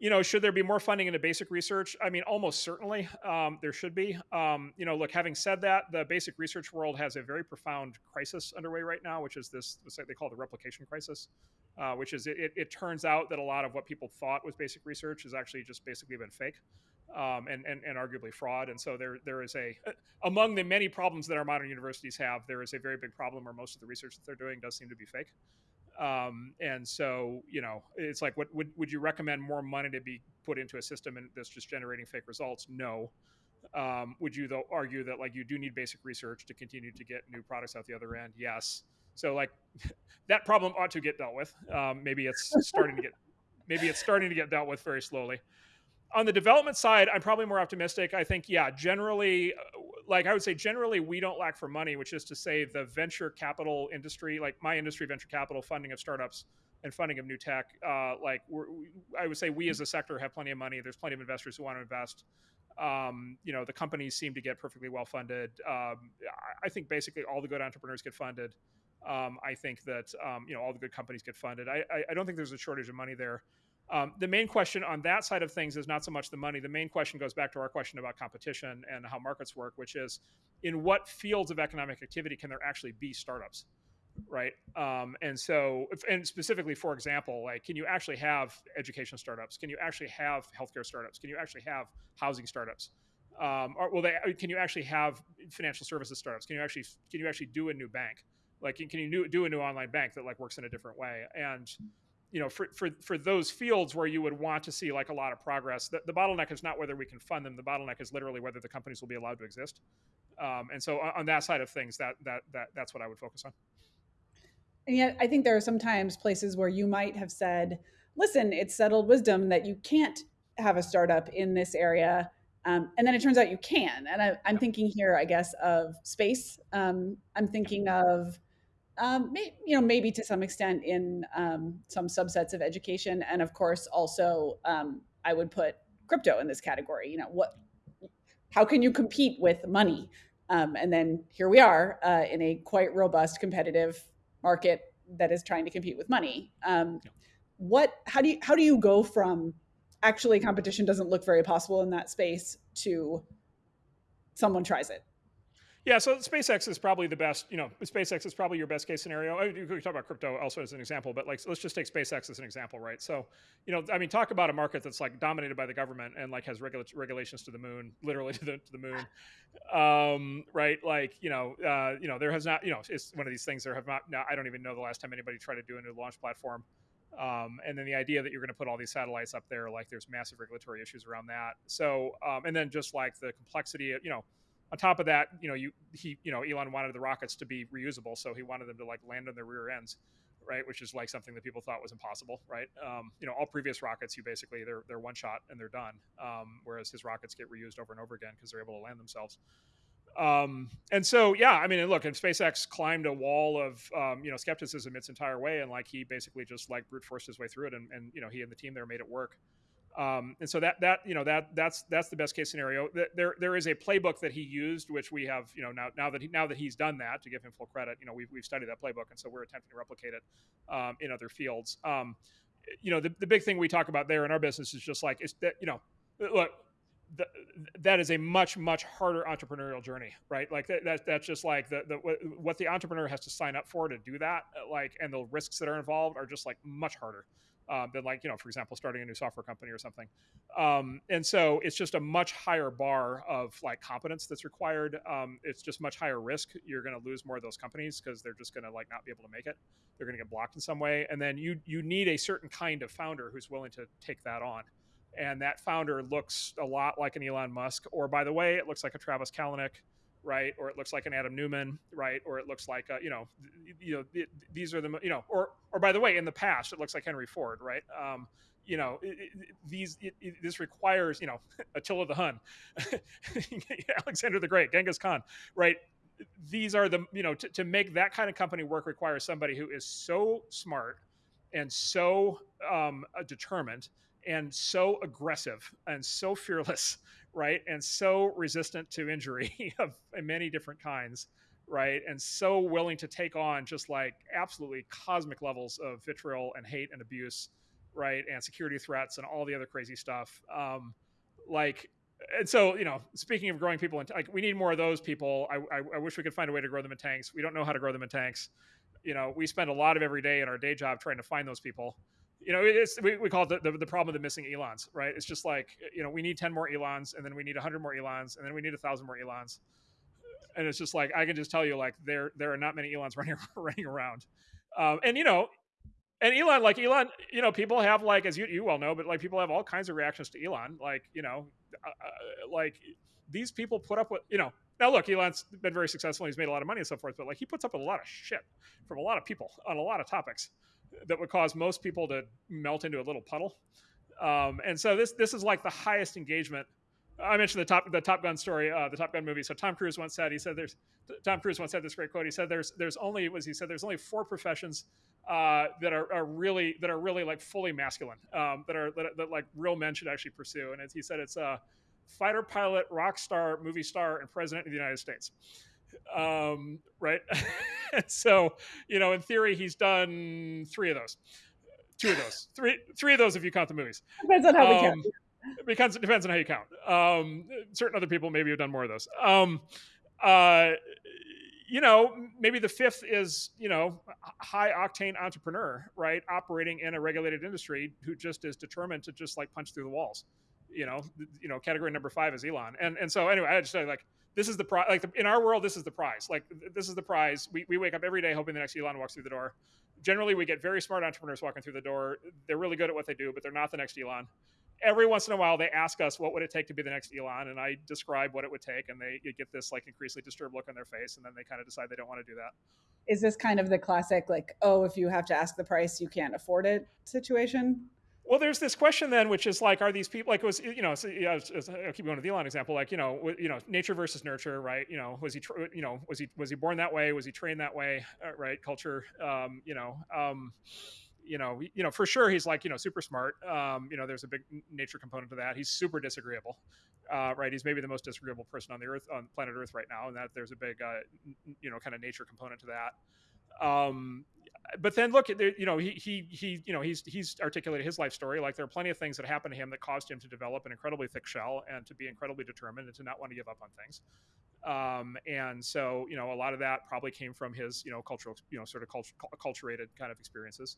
you know, should there be more funding into basic research? I mean, almost certainly um, there should be. Um, you know, look, having said that, the basic research world has a very profound crisis underway right now, which is this, they call the replication crisis, uh, which is it, it, turns out that a lot of what people thought was basic research has actually just basically been fake. Um, and, and, and arguably fraud. And so there there is a among the many problems that our modern universities have, there is a very big problem where most of the research that they're doing does seem to be fake. Um, and so, you know, it's like, what would, would you recommend more money to be put into a system and that's just generating fake results? No. Um, would you though argue that like you do need basic research to continue to get new products out the other end? Yes. So like that problem ought to get dealt with. Um, maybe it's starting to get, maybe it's starting to get dealt with very slowly on the development side, I'm probably more optimistic. I think, yeah, generally, like I would say, generally, we don't lack for money, which is to say, the venture capital industry, like my industry, venture capital funding of startups and funding of new tech, uh, like I would say, we as a sector have plenty of money. There's plenty of investors who want to invest. Um, you know, the companies seem to get perfectly well funded. Um, I think basically all the good entrepreneurs get funded. Um, I think that um, you know all the good companies get funded. I, I, I don't think there's a shortage of money there. Um, the main question on that side of things is not so much the money. The main question goes back to our question about competition and how markets work, which is in what fields of economic activity can there actually be startups, right? Um, and so, and specifically, for example, like, can you actually have education startups? Can you actually have healthcare startups? Can you actually have housing startups? Um, or will they? Can you actually have financial services startups? Can you actually can you actually do a new bank? Like, can you do a new online bank that like works in a different way? And you know, for, for, for those fields where you would want to see like a lot of progress, the, the bottleneck is not whether we can fund them. The bottleneck is literally whether the companies will be allowed to exist. Um, and so on, on, that side of things, that, that, that, that's what I would focus on. And yet I think there are sometimes places where you might have said, listen, it's settled wisdom that you can't have a startup in this area. Um, and then it turns out you can. And I, am thinking here, I guess, of space. Um, I'm thinking of um, may, you know, maybe to some extent in um, some subsets of education, and of course also um, I would put crypto in this category. You know, what how can you compete with money? Um, and then here we are uh, in a quite robust competitive market that is trying to compete with money. Um, what how do you how do you go from actually competition doesn't look very possible in that space to someone tries it? Yeah, so SpaceX is probably the best. You know, SpaceX is probably your best case scenario. You could talk about crypto also as an example, but like, let's just take SpaceX as an example, right? So, you know, I mean, talk about a market that's like dominated by the government and like has regula- regulations to the moon, literally to the to the moon, um, right? Like, you know, uh, you know, there has not, you know, it's one of these things. There have not. Now, I don't even know the last time anybody tried to do a new launch platform. Um, and then the idea that you're going to put all these satellites up there, like, there's massive regulatory issues around that. So, um, and then just like the complexity, of, you know on top of that, you know, you he, you know, Elon wanted the rockets to be reusable, so he wanted them to like land on their rear ends, right? Which is like something that people thought was impossible, right? Um, you know, all previous rockets, you basically they're they're one shot and they're done, um, whereas his rockets get reused over and over again because they're able to land themselves. Um, and so, yeah, I mean, look, and SpaceX climbed a wall of, um, you know, skepticism its entire way. And like, he basically just like brute forced his way through it. And, and, you know, he and the team there made it work. Um, and so that that you know that that's that's the best case scenario. There there is a playbook that he used, which we have you know now now that he, now that he's done that to give him full credit. You know we've we've studied that playbook, and so we're attempting to replicate it um, in other fields. Um, you know the, the big thing we talk about there in our business is just like is that you know look the, that is a much much harder entrepreneurial journey right like that, that that's just like the, the what the entrepreneur has to sign up for to do that like and the risks that are involved are just like much harder um, than like you know for example starting a new software company or something. Um, and so it's just a much higher bar of like competence that's required. Um, it's just much higher risk. You're going to lose more of those companies because they're just going to like not be able to make it. They're going to get blocked in some way. And then you you need a certain kind of founder who's willing to take that on. And that founder looks a lot like an Elon Musk. Or by the way it looks like a Travis Kalanick right? Or it looks like an Adam Neumann, right? Or it looks like a, you know, you know, it, these are the you know, or or by the way, in the past, it looks like Henry Ford, right? Um, you know, it, it, these this requires you know Attila the Hun, Alexander the Great, Genghis Khan, right? These are the you know to, to make that kind of company work requires somebody who is so smart and so um, determined and so aggressive and so fearless right? And so resistant to injury of many different kinds, right? And so willing to take on just like absolutely cosmic levels of vitriol and hate and abuse, right? And security threats and all the other crazy stuff. Um, like, and so you know, speaking of growing people, in, like we need more of those people. I, I, I wish we could find a way to grow them in tanks. We don't know how to grow them in tanks. You know, we spend a lot of every day in our day job trying to find those people you know, it's we, we call it the, the, the, problem of the missing Elons, right? It's just like, you know, we need 10 more Elons and then we need 100 more Elons and then we need thousand more Elons. And it's just like, I can just tell you, like, there, there are not many Elons running, running around. Um, and, you know, and Elon, like Elon, you know, people have like, as you, you well know, but like people have all kinds of reactions to Elon. Like, you know, uh, uh like these people put up with, you know, now look, Elon's been very successful. He's made a lot of money and so forth, but like he puts up with a lot of shit from a lot of people on a lot of topics that would cause most people to melt into a little puddle. Um, and so this this is like the highest engagement. I mentioned the top the Top Gun story, uh, the Top Gun movie. So Tom Cruise once said he said there's Tom Cruise once had this great quote. He said there's there's only was he said there's only four professions uh, that are, are really that are really like fully masculine um, that are that, that, like real men should actually pursue. And he said it's a uh, fighter pilot, rock star, movie star, and president of the United States um, right? so, you know, in theory, he's done three of those, two of those, three, three of those if you count the movies. Depends on how um, we count. Because it depends on how you count. Um, certain other people maybe have done more of those. Um, uh, you know, maybe the fifth is, you know, high octane entrepreneur, right? Operating in a regulated industry who just is determined to just like punch through the walls. You know, you know, category number five is Elon. And and so anyway, I just like this is the prize. Like the, in our world, this is the prize. Like this is the prize. We, we wake up every day hoping the next Elon walks through the door. Generally, we get very smart entrepreneurs walking through the door. They're really good at what they do, but they're not the next Elon. Every once in a while, they ask us, "What would it take to be the next Elon?" And I describe what it would take, and they get this like increasingly disturbed look on their face, and then they kind of decide they don't want to do that. Is this kind of the classic, like, "Oh, if you have to ask the price, you can't afford it" situation? Well, there's this question then, which is like, are these people like was you know? So, yeah, I'll keep going with the Elon example. Like you know, you know, nature versus nurture, right? You know, was he you know was he was he born that way? Was he trained that way? Uh, right? Culture, um, you know. Um, you know, you know, for sure he's like, you know, super smart. Um, you know, there's a big nature component to that. He's super disagreeable, uh, right? He's maybe the most disagreeable person on the earth, on planet Earth right now, and that there's a big, uh, you know, kind of nature component to that. Um, but then look, at the you know, he he he, you know, he's he's articulated his life story. Like there are plenty of things that happened to him that caused him to develop an incredibly thick shell and to be incredibly determined and to not want to give up on things. Um, and so, you know, a lot of that probably came from his, you know, cultural, you know, sort of culture, acculturated kind of experiences,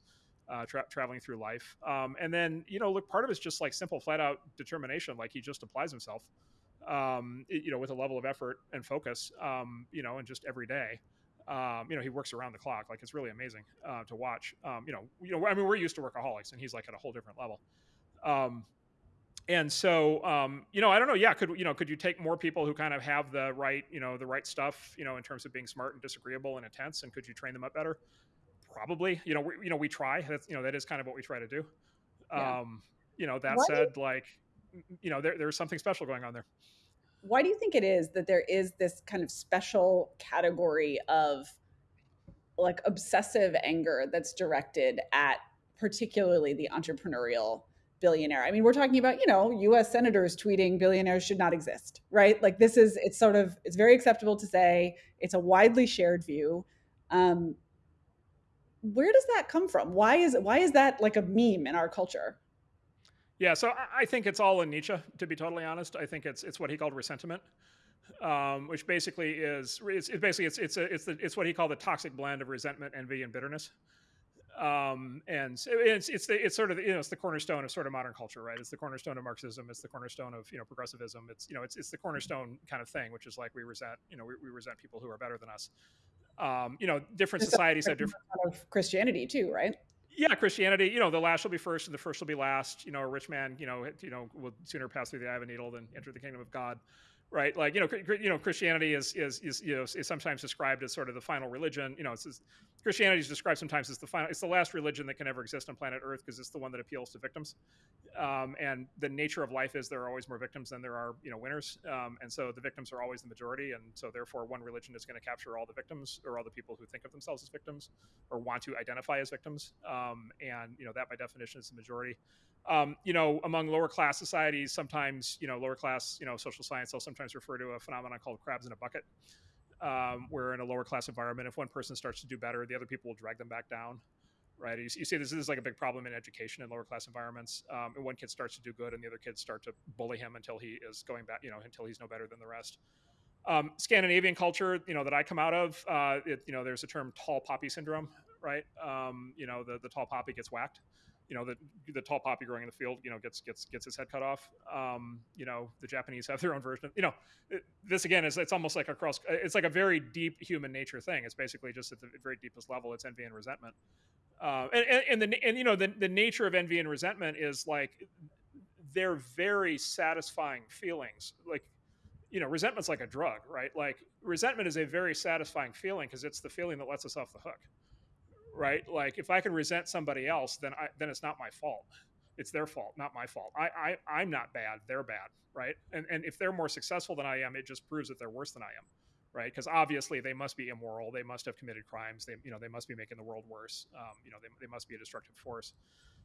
uh, tra- traveling through life. Um, and then, you know, look, part of it's just like simple, flat out determination. Like he just applies himself, um, you know, with a level of effort and focus, um, you know, and just every day. Um, you know, he works around the clock. Like it's really amazing uh, to watch. Um, you know, you know, I mean, we're used to workaholics, and he's like at a whole different level. Um, and so um, you know i don't know yeah could you know could you take more people who kind of have the right you know the right stuff you know in terms of being smart and disagreeable and intense and could you train them up better probably you know we, you know we try that's you know that is kind of what we try to do yeah. um you know that said like you know there, there's something special going on there why do you think it is that there is this kind of special category of like obsessive anger that's directed at particularly the entrepreneurial billionaire. I mean, we're talking about, you know, US senators tweeting billionaires should not exist, right? Like this is it's sort of it's very acceptable to say, it's a widely shared view. Um where does that come from? Why is why is that like a meme in our culture? Yeah, so I think it's all in Nietzsche, to be totally honest. I think it's it's what he called resentment, um, which basically is it's, it's basically it's it's a, it's the, it's what he called the toxic blend of resentment, envy, and bitterness um, and it's it's the, it's sort of you know it's the cornerstone of sort of modern culture, right? It's the cornerstone of Marxism. It's the cornerstone of you know progressivism. It's you know it's it's the cornerstone kind of thing, which is like we resent you know we, we resent people who are better than us. Um, you know, different societies have different of Christianity too, right? Yeah, Christianity. You know, the last will be first, and the first will be last. You know, a rich man, you know, you know, will sooner pass through the eye of a needle than enter the kingdom of God right? Like you know, you know, Christianity is is is you know is sometimes described as sort of the final religion. You know, it's, it's Christianity is described sometimes as the final. It's the last religion that can ever exist on planet Earth because it's the one that appeals to victims. Um, and the nature of life is there are always more victims than there are you know winners. Um, and so the victims are always the majority, and so therefore one religion is going to capture all the victims or all the people who think of themselves as victims or want to identify as victims. Um, and you know that by definition is the majority um, you know, among lower class societies, sometimes, you know, lower class, you know, social science, they'll sometimes refer to a phenomenon called crabs in a bucket, um, where in a lower class environment, if one person starts to do better, the other people will drag them back down, right? You, you see this, this is like a big problem in education in lower class environments. Um, and one kid starts to do good and the other kids start to bully him until he is going back, you know, until he's no better than the rest. Um, Scandinavian culture, you know, that I come out of, uh, it, you know, there's a term tall poppy syndrome, right? Um, you know, the, the tall poppy gets whacked you know the the tall poppy growing in the field you know gets gets gets its head cut off. Um, you know the japanese have their own version of, you know this again is it's almost like a cross it's like a very deep human nature thing. It's basically just at the very deepest level it's envy and resentment. Uh, and, and, and the and you know the, the nature of envy and resentment is like they're very satisfying feelings. Like you know resentment's like a drug right? Like resentment is a very satisfying feeling because it's the feeling that lets us off the hook right? Like if I can resent somebody else, then I then it's not my fault. It's their fault, not my fault. I, I I'm not bad. They're bad, right? And and if they're more successful than I am, it just proves that they're worse than I am, right? Because obviously they must be immoral. They must have committed crimes. They you know they must be making the world worse. Um, you know they, they must be a destructive force.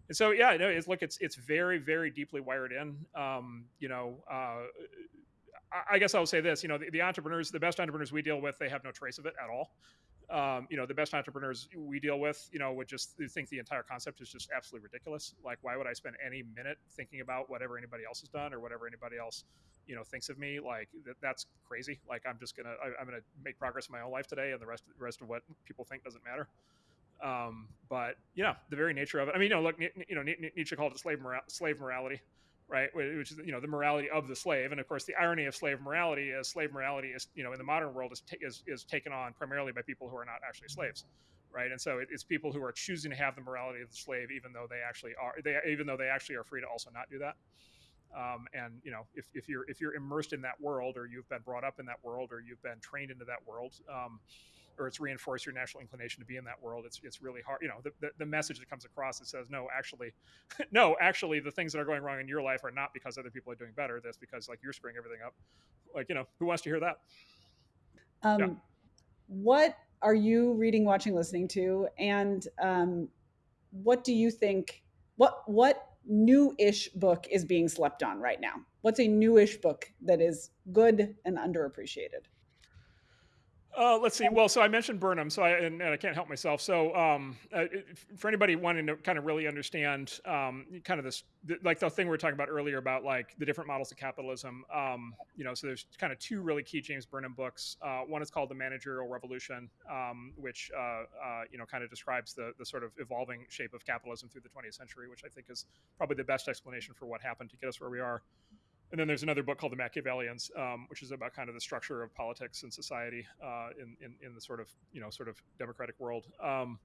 And so yeah, no, it's look, it's it's very very deeply wired in. Um, you know. Uh, I guess I'll say this: you know, the, the, entrepreneurs, the best entrepreneurs we deal with, they have no trace of it at all um, you know, the best entrepreneurs we deal with, you know, would just think the entire concept is just absolutely ridiculous. Like, why would I spend any minute thinking about whatever anybody else has done or whatever anybody else, you know, thinks of me? Like, that, that's crazy. Like, I'm just gonna, I, am gonna make progress in my own life today, and the rest, the rest of what people think doesn't matter. Um, but you know, the very nature of it. I mean, you know, look, you know, Nietzsche called it slave mora- slave morality right? Which is you know the morality of the slave, and of course the irony of slave morality is slave morality is you know in the modern world is is, is taken on primarily by people who are not actually slaves, right? And so it, it's people who are choosing to have the morality of the slave, even though they actually are they even though they actually are free to also not do that. Um, and you know if, if you're if you're immersed in that world, or you've been brought up in that world, or you've been trained into that world. Um, or it's reinforced your natural inclination to be in that world. It's it's really hard. You know, the, the, the message that comes across that says, no, actually, no, actually, the things that are going wrong in your life are not because other people are doing better. That's because like you're screwing everything up. Like you know, who wants to hear that? Um, yeah. What are you reading, watching, listening to, and um, what do you think? What what new-ish book is being slept on right now? What's a newish book that is good and underappreciated? Uh, let's see. Well, so I mentioned Burnham, so I and, and I can't help myself. So um, uh, for anybody wanting to kind of really understand um, kind of this, like the thing we were talking about earlier about like the different models of capitalism, um, you know, so there's kind of two really key James Burnham books. Uh, one is called The Managerial Revolution, um, which uh, uh, you know kind of describes the the sort of evolving shape of capitalism through the 20th century, which I think is probably the best explanation for what happened to get us where we are. And then there's another book called The Machiavellians, um, which is about kind of the structure of politics and society uh, in, in, in the sort of you know sort of democratic world. Um,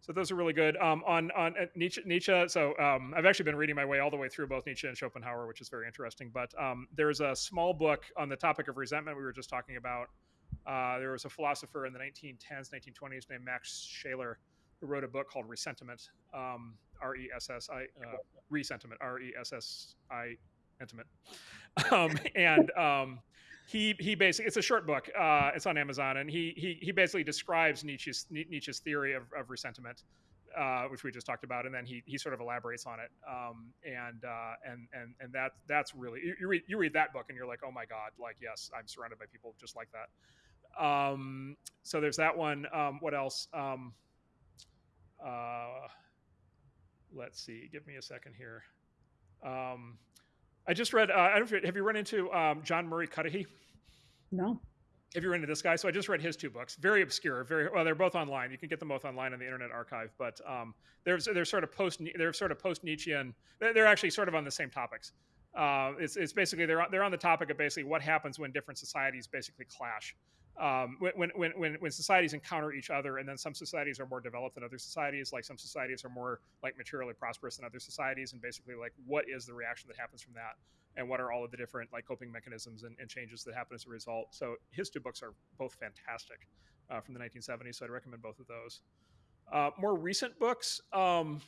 so those are really good. Um, on on uh, Nietzsche, Nietzsche. So um, I've actually been reading my way all the way through both Nietzsche and Schopenhauer, which is very interesting. But um, there's a small book on the topic of resentment we were just talking about. Uh, there was a philosopher in the 1910s, 1920s named Max Scheler who wrote a book called Ressentiment. Um, R E S S I uh, Ressentiment. R E S S I intimate. Um, and um, he he basically it's a short book. Uh, it's on Amazon, and he he he basically describes Nietzsche's Nietzsche's theory of, of resentment. Uh, which we just talked about, and then he he sort of elaborates on it, um, and uh, and and and that that's really you, you, read you read that book and you're like, oh my god, like yes, I'm surrounded by people just like that. Um, so there's that one. Um, what else? Um, uh, let's see. Give me a second here. Um, I just read. Uh, I don't. Have you run into um, John Murray Cuddihy? No. Have you run into this guy? So I just read his two books. Very obscure. Very well. They're both online. You can get them both online on the Internet Archive. But um, they're they're sort of post. They're sort of post Nietzschean. They're, they're actually sort of on the same topics. Uh, it's, it's basically they're they're on the topic of basically what happens when different societies basically clash um, when, when, when, when societies encounter each other, and then some societies are more developed than other societies, like some societies are more like materially prosperous than other societies, and basically like what is the reaction that happens from that, and what are all of the different like coping mechanisms and, and changes that happen as a result. So his two books are both fantastic uh, from the 1970s, so I'd recommend both of those. Uh, more recent books. Um,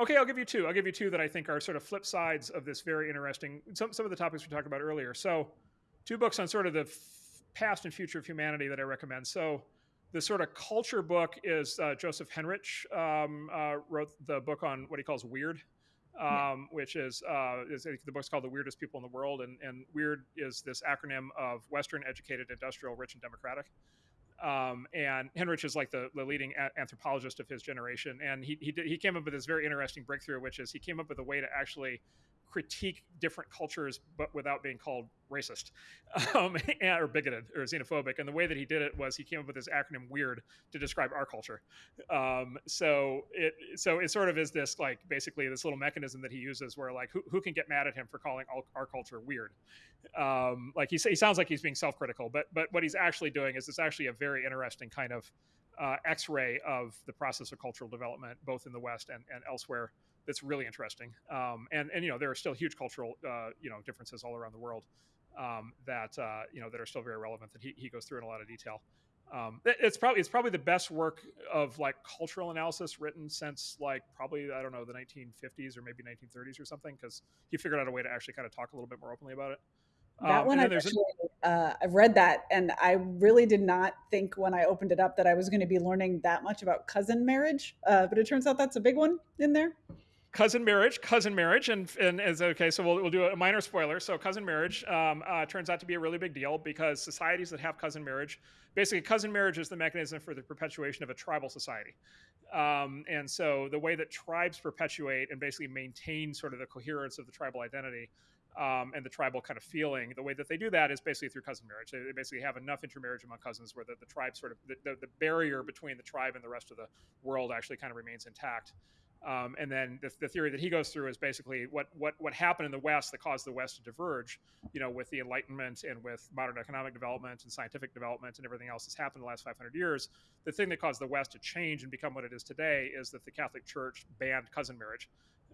okay, I'll give you two. I'll give you two that I think are sort of flip sides of this very interesting. Some some of the topics we talked about earlier. So, two books on sort of the past and future of humanity that I recommend. So the sort of culture book is uh, Joseph Henrich um, uh, wrote the book on what he calls weird, um, yeah. which is, uh, is, the book's called The Weirdest People in the World. And, and weird is this acronym of Western, educated, industrial, rich, and democratic. Um, and Henrich is like the, the leading a- anthropologist of his generation. And he, he, did, he came up with this very interesting breakthrough, which is he came up with a way to actually critique different cultures, but without being called racist um, or bigoted or xenophobic. And the way that he did it was he came up with this acronym "WEIRD" to describe our culture. Um, so it so it sort of is this like basically this little mechanism that he uses where like who, who can get mad at him for calling all, our culture weird? Um, like he, he sounds like he's being self-critical, but but what he's actually doing is it's actually a very interesting kind of uh, X-ray of the process of cultural development, both in the West and, and elsewhere that's really interesting. Um, and and you know there are still huge cultural uh, you know differences all around the world um, that uh, you know that are still very relevant that he, he goes through in a lot of detail. Um, it's probably it's probably the best work of like cultural analysis written since like probably I don't know the 1950s or maybe 1930s or something because he figured out a way to actually kind of talk a little bit more openly about it. That um, one I've actually, uh, I've read that, and I really did not think when I opened it up that I was going to be learning that much about cousin marriage. Uh, but it turns out that's a big one in there cousin marriage, cousin marriage, and and is okay. So we'll, we'll do a minor spoiler. So cousin marriage um, uh, turns out to be a really big deal because societies that have cousin marriage, basically, cousin marriage is the mechanism for the perpetuation of a tribal society. Um, and so the way that tribes perpetuate and basically maintain sort of the coherence of the tribal identity. Um, and the tribal kind of feeling, the way that they do that is basically through cousin marriage. They, they basically have enough intermarriage among cousins where the, the tribe sort of, the, the, the barrier between the tribe and the rest of the world actually kind of remains intact. Um, and then the, the, theory that he goes through is basically what, what, what happened in the West that caused the West to diverge, you know, with the Enlightenment and with modern economic development and scientific development and everything else that's happened in the last 500 years. The thing that caused the West to change and become what it is today is that the Catholic Church banned cousin marriage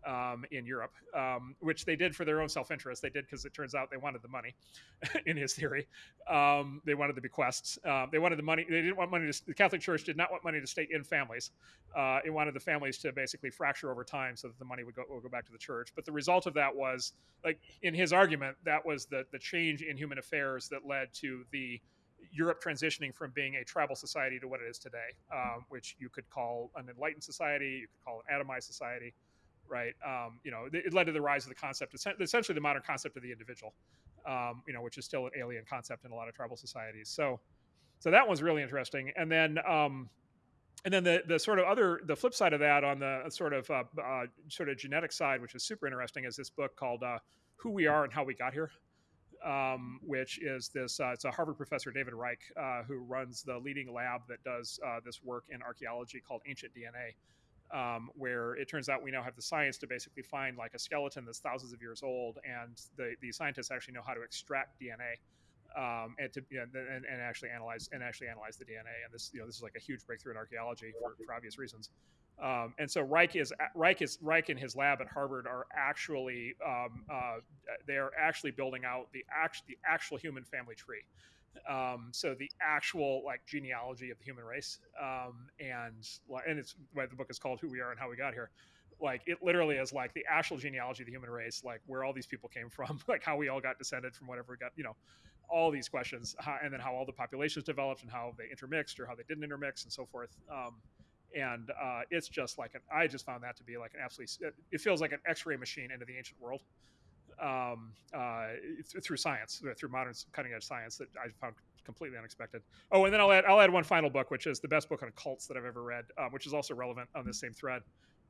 um, in Europe, um, which they did for their own self-interest. They did because it turns out they wanted the money, in his theory. Um, they wanted the bequests. Uh, they wanted the money. They didn't want money. To, the Catholic Church did not want money to stay in families. Uh, it wanted the families to basically fracture over time so that the money would go, would go back to the church. But the result of that was, like in his argument, that was the the change in human affairs that led to the Europe transitioning from being a tribal society to what it is today, um, which you could call an enlightened society, you could call an atomized society, right? Um, you know, it led to the rise of the concept, essentially the modern concept of the individual, um, you know, which is still an alien concept in a lot of tribal societies. So, so that one's really interesting. And then, um, and then the the sort of other the flip side of that on the sort of uh, uh, sort of genetic side, which is super interesting, is this book called uh, "Who We Are and How We Got Here." um, which is this uh, it's a Harvard professor, David Reich, uh, who runs the leading lab that does uh, this work in archaeology called Ancient DNA. Um, where it turns out we now have the science to basically find like a skeleton that's thousands of years old, and the, the scientists actually know how to extract DNA um, and to you know, and, and, actually analyze and actually analyze the DNA. And this you know this is like a huge breakthrough in archaeology for, for obvious reasons. Um, and so Reich is Reich is Reich and his lab at Harvard are actually um, uh, they are actually building out the actual the actual human family tree. Um, so the actual like genealogy of the human race, um, and and it's why the book is called "Who We Are and How We Got Here." Like it literally is like the actual genealogy of the human race, like where all these people came from, like how we all got descended from whatever we got, you know, all these questions, and then how all the populations developed and how they intermixed or how they didn't intermix and so forth. Um, and uh, it's just like an, I just found that to be like an absolutely. It feels like an X-ray machine into the ancient world um, uh, th- through science, through modern cutting-edge science that I found completely unexpected. Oh, and then I'll add I'll add one final book, which is the best book on cults that I've ever read, um, which is also relevant on this same thread,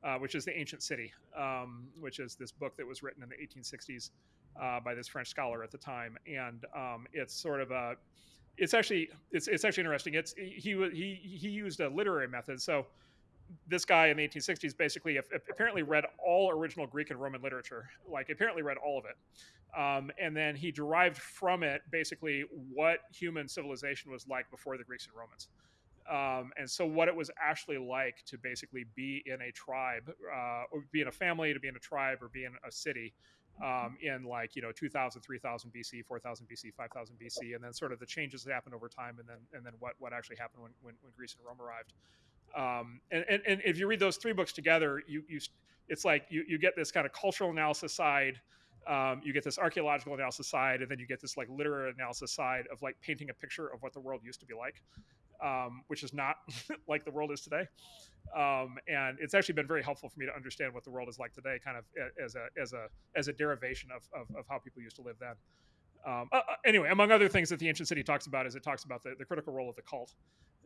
uh, which is the Ancient City, um, which is this book that was written in the 1860s uh, by this French scholar at the time, and um, it's sort of a it's actually it's it's actually interesting. It's he he he used a literary method. So this guy in the 1860s basically apparently read all original Greek and Roman literature, like apparently read all of it. Um, and then he derived from it basically what human civilization was like before the Greeks and Romans. Um, and so what it was actually like to basically be in a tribe, uh, or be in a family, to be in a tribe, or be in a city um, in like you know 2000 3000 bc 4000 bc 5000 bc and then sort of the changes that happened over time and then and then what what actually happened when when, when greece and rome arrived um, and, and, and if you read those three books together you you it's like you, you get this kind of cultural analysis side um, you get this archaeological analysis side and then you get this like literary analysis side of like painting a picture of what the world used to be like um, which is not like the world is today. Um, and it's actually been very helpful for me to understand what the world is like today, kind of as a as a as a derivation of of, of how people used to live then. Um, uh, uh anyway, among other things that the ancient city talks about is it talks about the, the critical role of the cult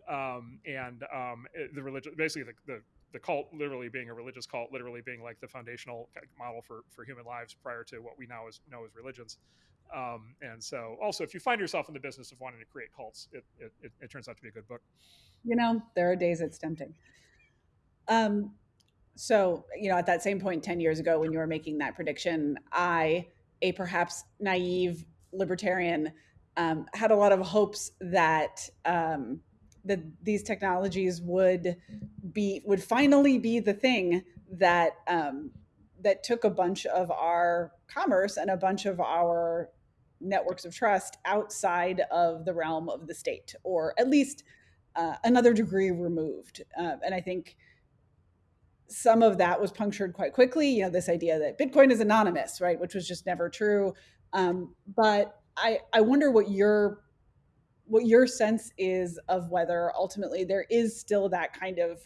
um, and um, the religion, basically the, the, the cult literally being a religious cult, literally being like the foundational model for, for human lives prior to what we now as, know as religions. Um, and so, also, if you find yourself in the business of wanting to create cults, it, it, it, it turns out to be a good book. You know, there are days it's tempting. Um, so, you know, at that same point 10 years ago when you were making that prediction, I, a perhaps naive libertarian, um, had a lot of hopes that um, that these technologies would be would finally be the thing that um, that took a bunch of our commerce and a bunch of our networks of trust outside of the realm of the state, or at least uh, another degree removed. Uh, and I think some of that was punctured quite quickly. You know, this idea that Bitcoin is anonymous, right, which was just never true. Um, but I, I wonder what your what your sense is of whether ultimately there is still that kind of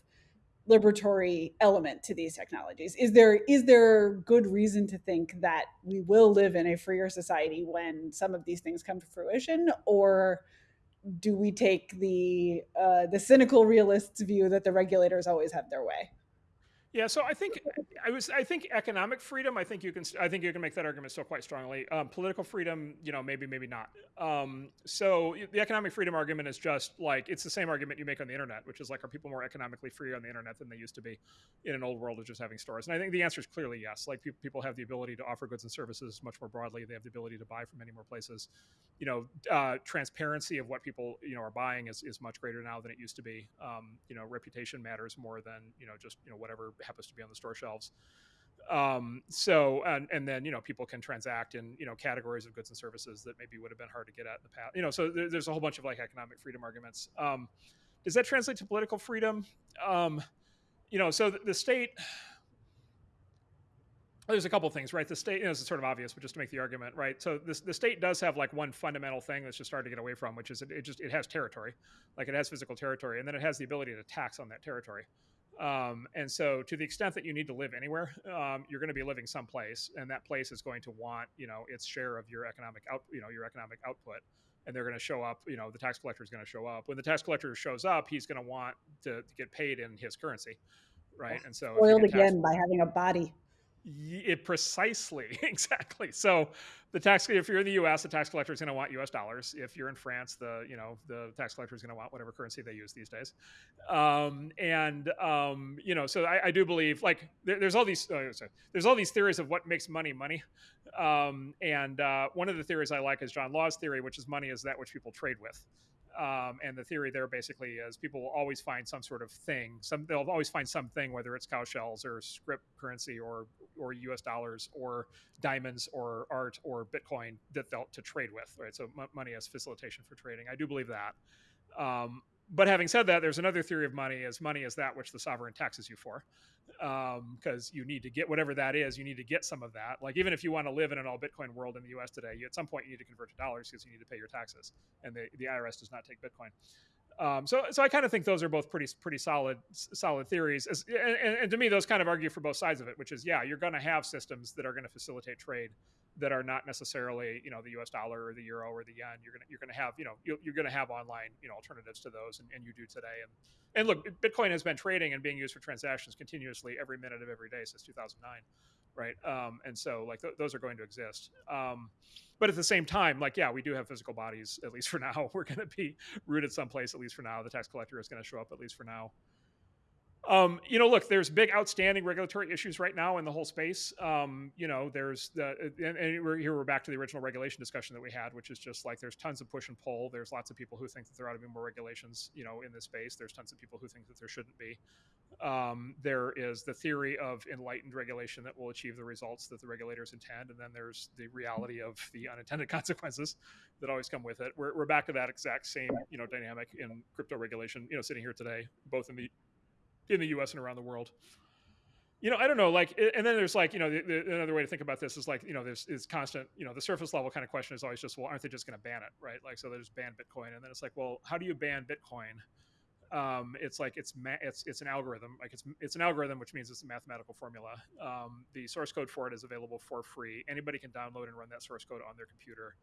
liberatory element to these technologies. Is there is there good reason to think that we will live in a freer society when some of these things come to fruition? Or do we take the uh, the cynical realists view that the regulators always have their way yeah, so I think I was. I think economic freedom. I think you can. I think you can make that argument still quite strongly. Um, political freedom, you know, maybe, maybe not. Um, so the economic freedom argument is just like it's the same argument you make on the internet, which is like, are people more economically free on the internet than they used to be in an old world of just having stores? And I think the answer is clearly yes. Like people have the ability to offer goods and services much more broadly. They have the ability to buy from many more places. You know, uh, transparency of what people you know are buying is, is much greater now than it used to be. Um, you know, reputation matters more than you know just you know whatever happens to be on the store shelves. Um, so and and then you know people can transact in you know categories of goods and services that maybe would have been hard to get at in the past. You know, so there, there's a whole bunch of like economic freedom arguments. Um, does that translate to political freedom? Um, you know, so the, the state there's a couple things, right? The state, you know, sort of obvious, but just to make the argument, right? So this, the state does have like one fundamental thing that's just hard to get away from, which is it, it, just it has territory, like it has physical territory, and then it has the ability to tax on that territory. Um, and so, to the extent that you need to live anywhere, um, you're going to be living someplace, and that place is going to want, you know, its share of your economic out, you know, your economic output. And they're going to show up. You know, the tax collector is going to show up. When the tax collector shows up, he's going to want to, to get paid in his currency, right? And so, spoiled again by having a body. It precisely, exactly. So, the tax if you're in the U.S., the tax collector is going to want U.S. dollars. If you're in France, the you know the tax collector is going to want whatever currency they use these days. Um, and um, you know, so I, I do believe like there, there's all these uh, sorry, there's all these theories of what makes money money. Um, and uh, one of the theories I like is John Law's theory, which is money is that which people trade with. Um, and the theory there basically is people will always find some sort of thing. Some they'll always find something, whether it's cow shells or scrip currency or or U.S. dollars or diamonds or art or Bitcoin that they'll to trade with. Right. So m- money as facilitation for trading. I do believe that. Um, but having said that, there's another theory of money as money is that which the sovereign taxes you for, because um, you need to get whatever that is. You need to get some of that. Like even if you want to live in an all Bitcoin world in the U.S. today, you, at some point you need to convert to dollars because you need to pay your taxes, and the, the IRS does not take Bitcoin. Um, so, so I kind of think those are both pretty pretty solid solid theories, As, and, and, to me, those kind of argue for both sides of it. Which is, yeah, you're going to have systems that are going to facilitate trade that are not necessarily, you know, the U.S. dollar or the euro or the yen. You're gonna you're gonna have, you know, you're, you're gonna have online, you know, alternatives to those, and, and you do today. And and look, Bitcoin has been trading and being used for transactions continuously every minute of every day since 2009 right? Um, and so like th- those are going to exist. Um, but at the same time, like yeah, we do have physical bodies at least for now. We're to be rooted someplace at least for now. The tax collector is to show up at least for now. Um, you know, look, there's big outstanding regulatory issues right now in the whole space. Um, you know, there's the, and, and we're, here we're back to the original regulation discussion that we had, which is just like there's tons of push and pull. There's lots of people who think that there ought to be more regulations, you know, in this space. There's tons of people who think that there shouldn't be. Um, there is the theory of enlightened regulation that will achieve the results that the regulators intend, and then there's the reality of the unintended consequences that always come with it. We're, we're back to that exact same, you know, dynamic in crypto regulation. You know, sitting here today, both in the in the U.S. and around the world. You know, I don't know, like, and then there's like, you know, the, the, another way to think about this is like, you know, there's is constant, you know, the surface level kind of question is always just, well, aren't they just going to ban it, right? Like, so they just ban Bitcoin, and then it's like, well, how do you ban Bitcoin? Um, it's like it's ma- it's it's an algorithm, like it's it's an algorithm, which means it's a mathematical formula. Um, the source code for it is available for free. Anybody can download and run that source code on their computer.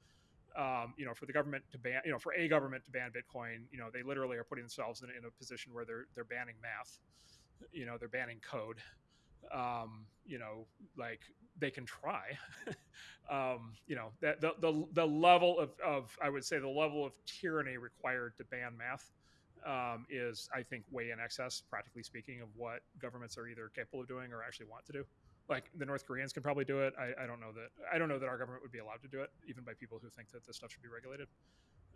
Um, you know, for the government to ban, you know, for a government to ban Bitcoin, you know, they literally are putting themselves in, in a position where they're they're banning math you know they're banning code um, you know like they can try. Um, you know that the, the, the level of, of i would say the level of tyranny required to ban math um, is i think way in excess practically speaking of what governments are either capable of doing or actually want to do like the north koreans can probably do it i, I don't know that i don't know that our government would be allowed to do it even by people who think that this stuff should be regulated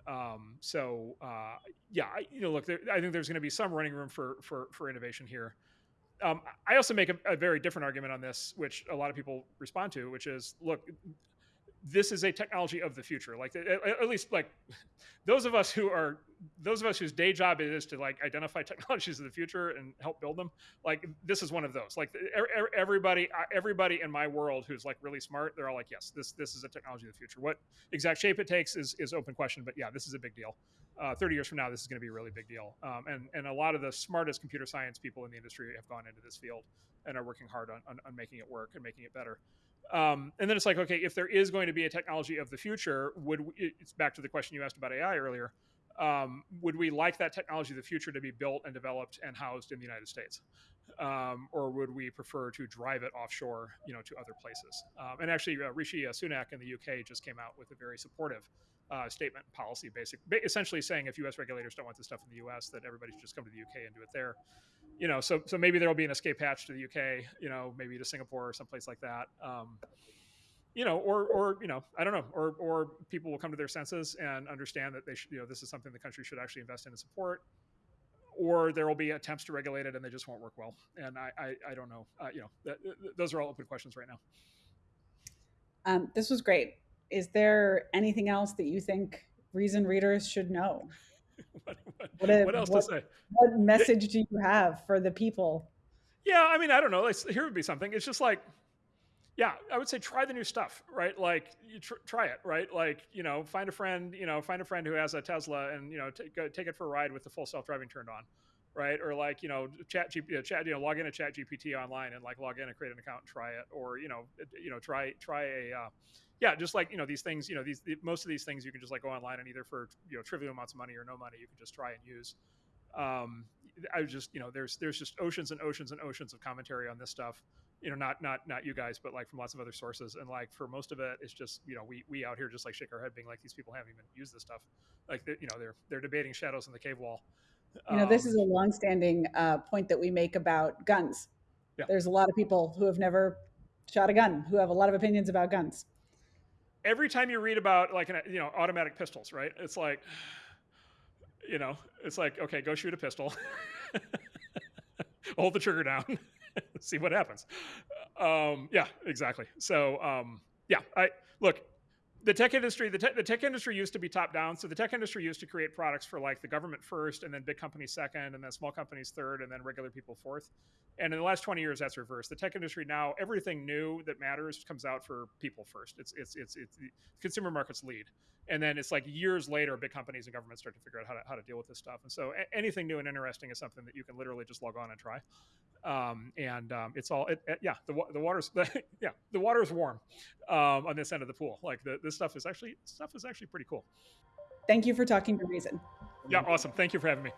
um, so uh, yeah, I, you know, look, there, I think there's going to be some running room for for for innovation here. Um, I also make a, a, very different argument on this, which a lot of people respond to, which is, look, this is a technology of the future. Like at, at, least like those of us who are those of us whose day job it is to like identify technologies of the future and help build them. Like this is one of those. Like everybody uh, everybody in my world who's like really smart, they're all like, yes, this this is a technology of the future. What exact shape it takes is is open question, but yeah, this is a big deal. Uh, 30 years from now, this is going to be a really big deal. Um, and and a lot of the smartest computer science people in the industry have gone into this field and are working hard on, on, on making it work and making it better. Um, and then it's like, okay, if there is going to be a technology of the future, would we, it's back to the question you asked about AI earlier? Um, would we like that technology of the future to be built and developed and housed in the United States, um, or would we prefer to drive it offshore, you know, to other places? Um, and actually, uh, Rishi Sunak in the UK just came out with a very supportive uh, statement policy, basic, essentially saying if U.S. regulators don't want this stuff in the U.S., that everybody should just come to the UK and do it there you know, so so maybe there will be an escape hatch to the UK, you know, maybe to Singapore or someplace like that. Um, you know, or or you know, I don't know, or or people will come to their senses and understand that they should, you know, this is something the country should actually invest in and support. Or there will be attempts to regulate it and they just won't work well. And I I, I don't know. Uh, you know, that, those are all open questions right now. Um, this was great. Is there anything else that you think Reason readers should know? what, what, what, what, else what, to say? What message do you have for the people? Yeah, I mean, I don't know. Like, here would be something. It's just like, yeah, I would say try the new stuff, right? Like you tr- try it, right? Like you know, find a friend, you know, find a friend who has a Tesla, and you know, t- go, take it for a ride with the full self driving turned on, right? Or like you know, chat, G- chat, you know, log in to Chat GPT online and like log in and create an account and try it, or you know, you know, try try a, uh, yeah, just like you know these things, you know, these the, most of these things you can just like go online and either for you know trivial amounts of money or no money, you can just try and use. Um, I just you know, there's there's just oceans and oceans and oceans of commentary on this stuff you know, not not not you guys, but like from lots of other sources. And like for most of it, it's just you know we we out here just like shake our head, being like these people haven't even used this stuff. Like you know they're they're debating shadows in the cave wall. You know, um, this is a longstanding uh, point that we make about guns. Yeah. There's a lot of people who have never shot a gun who have a lot of opinions about guns. Every time you read about like an, you know automatic pistols, right? It's like, you know, it's like okay, go shoot a pistol, hold the trigger down. see what happens. Um, yeah, exactly. So um, yeah, I look. The tech industry, the, te- the tech industry used to be top down. So the tech industry used to create products for like the government first, and then big companies second, and then small companies third, and then regular people fourth. And in the last 20 years, that's reversed. The tech industry now, everything new that matters comes out for people first. It's it's it's it's consumer markets lead, and then it's like years later, big companies and governments start to figure out how to how to deal with this stuff. And so a- anything new and interesting is something that you can literally just log on and try. Um, and um, it's all it, it, yeah the the water's the, yeah the water's warm um, on this end of the pool. Like the, this stuff is actually stuff is actually pretty cool. Thank you for talking to Reason. Yeah, awesome. Thank you for having me.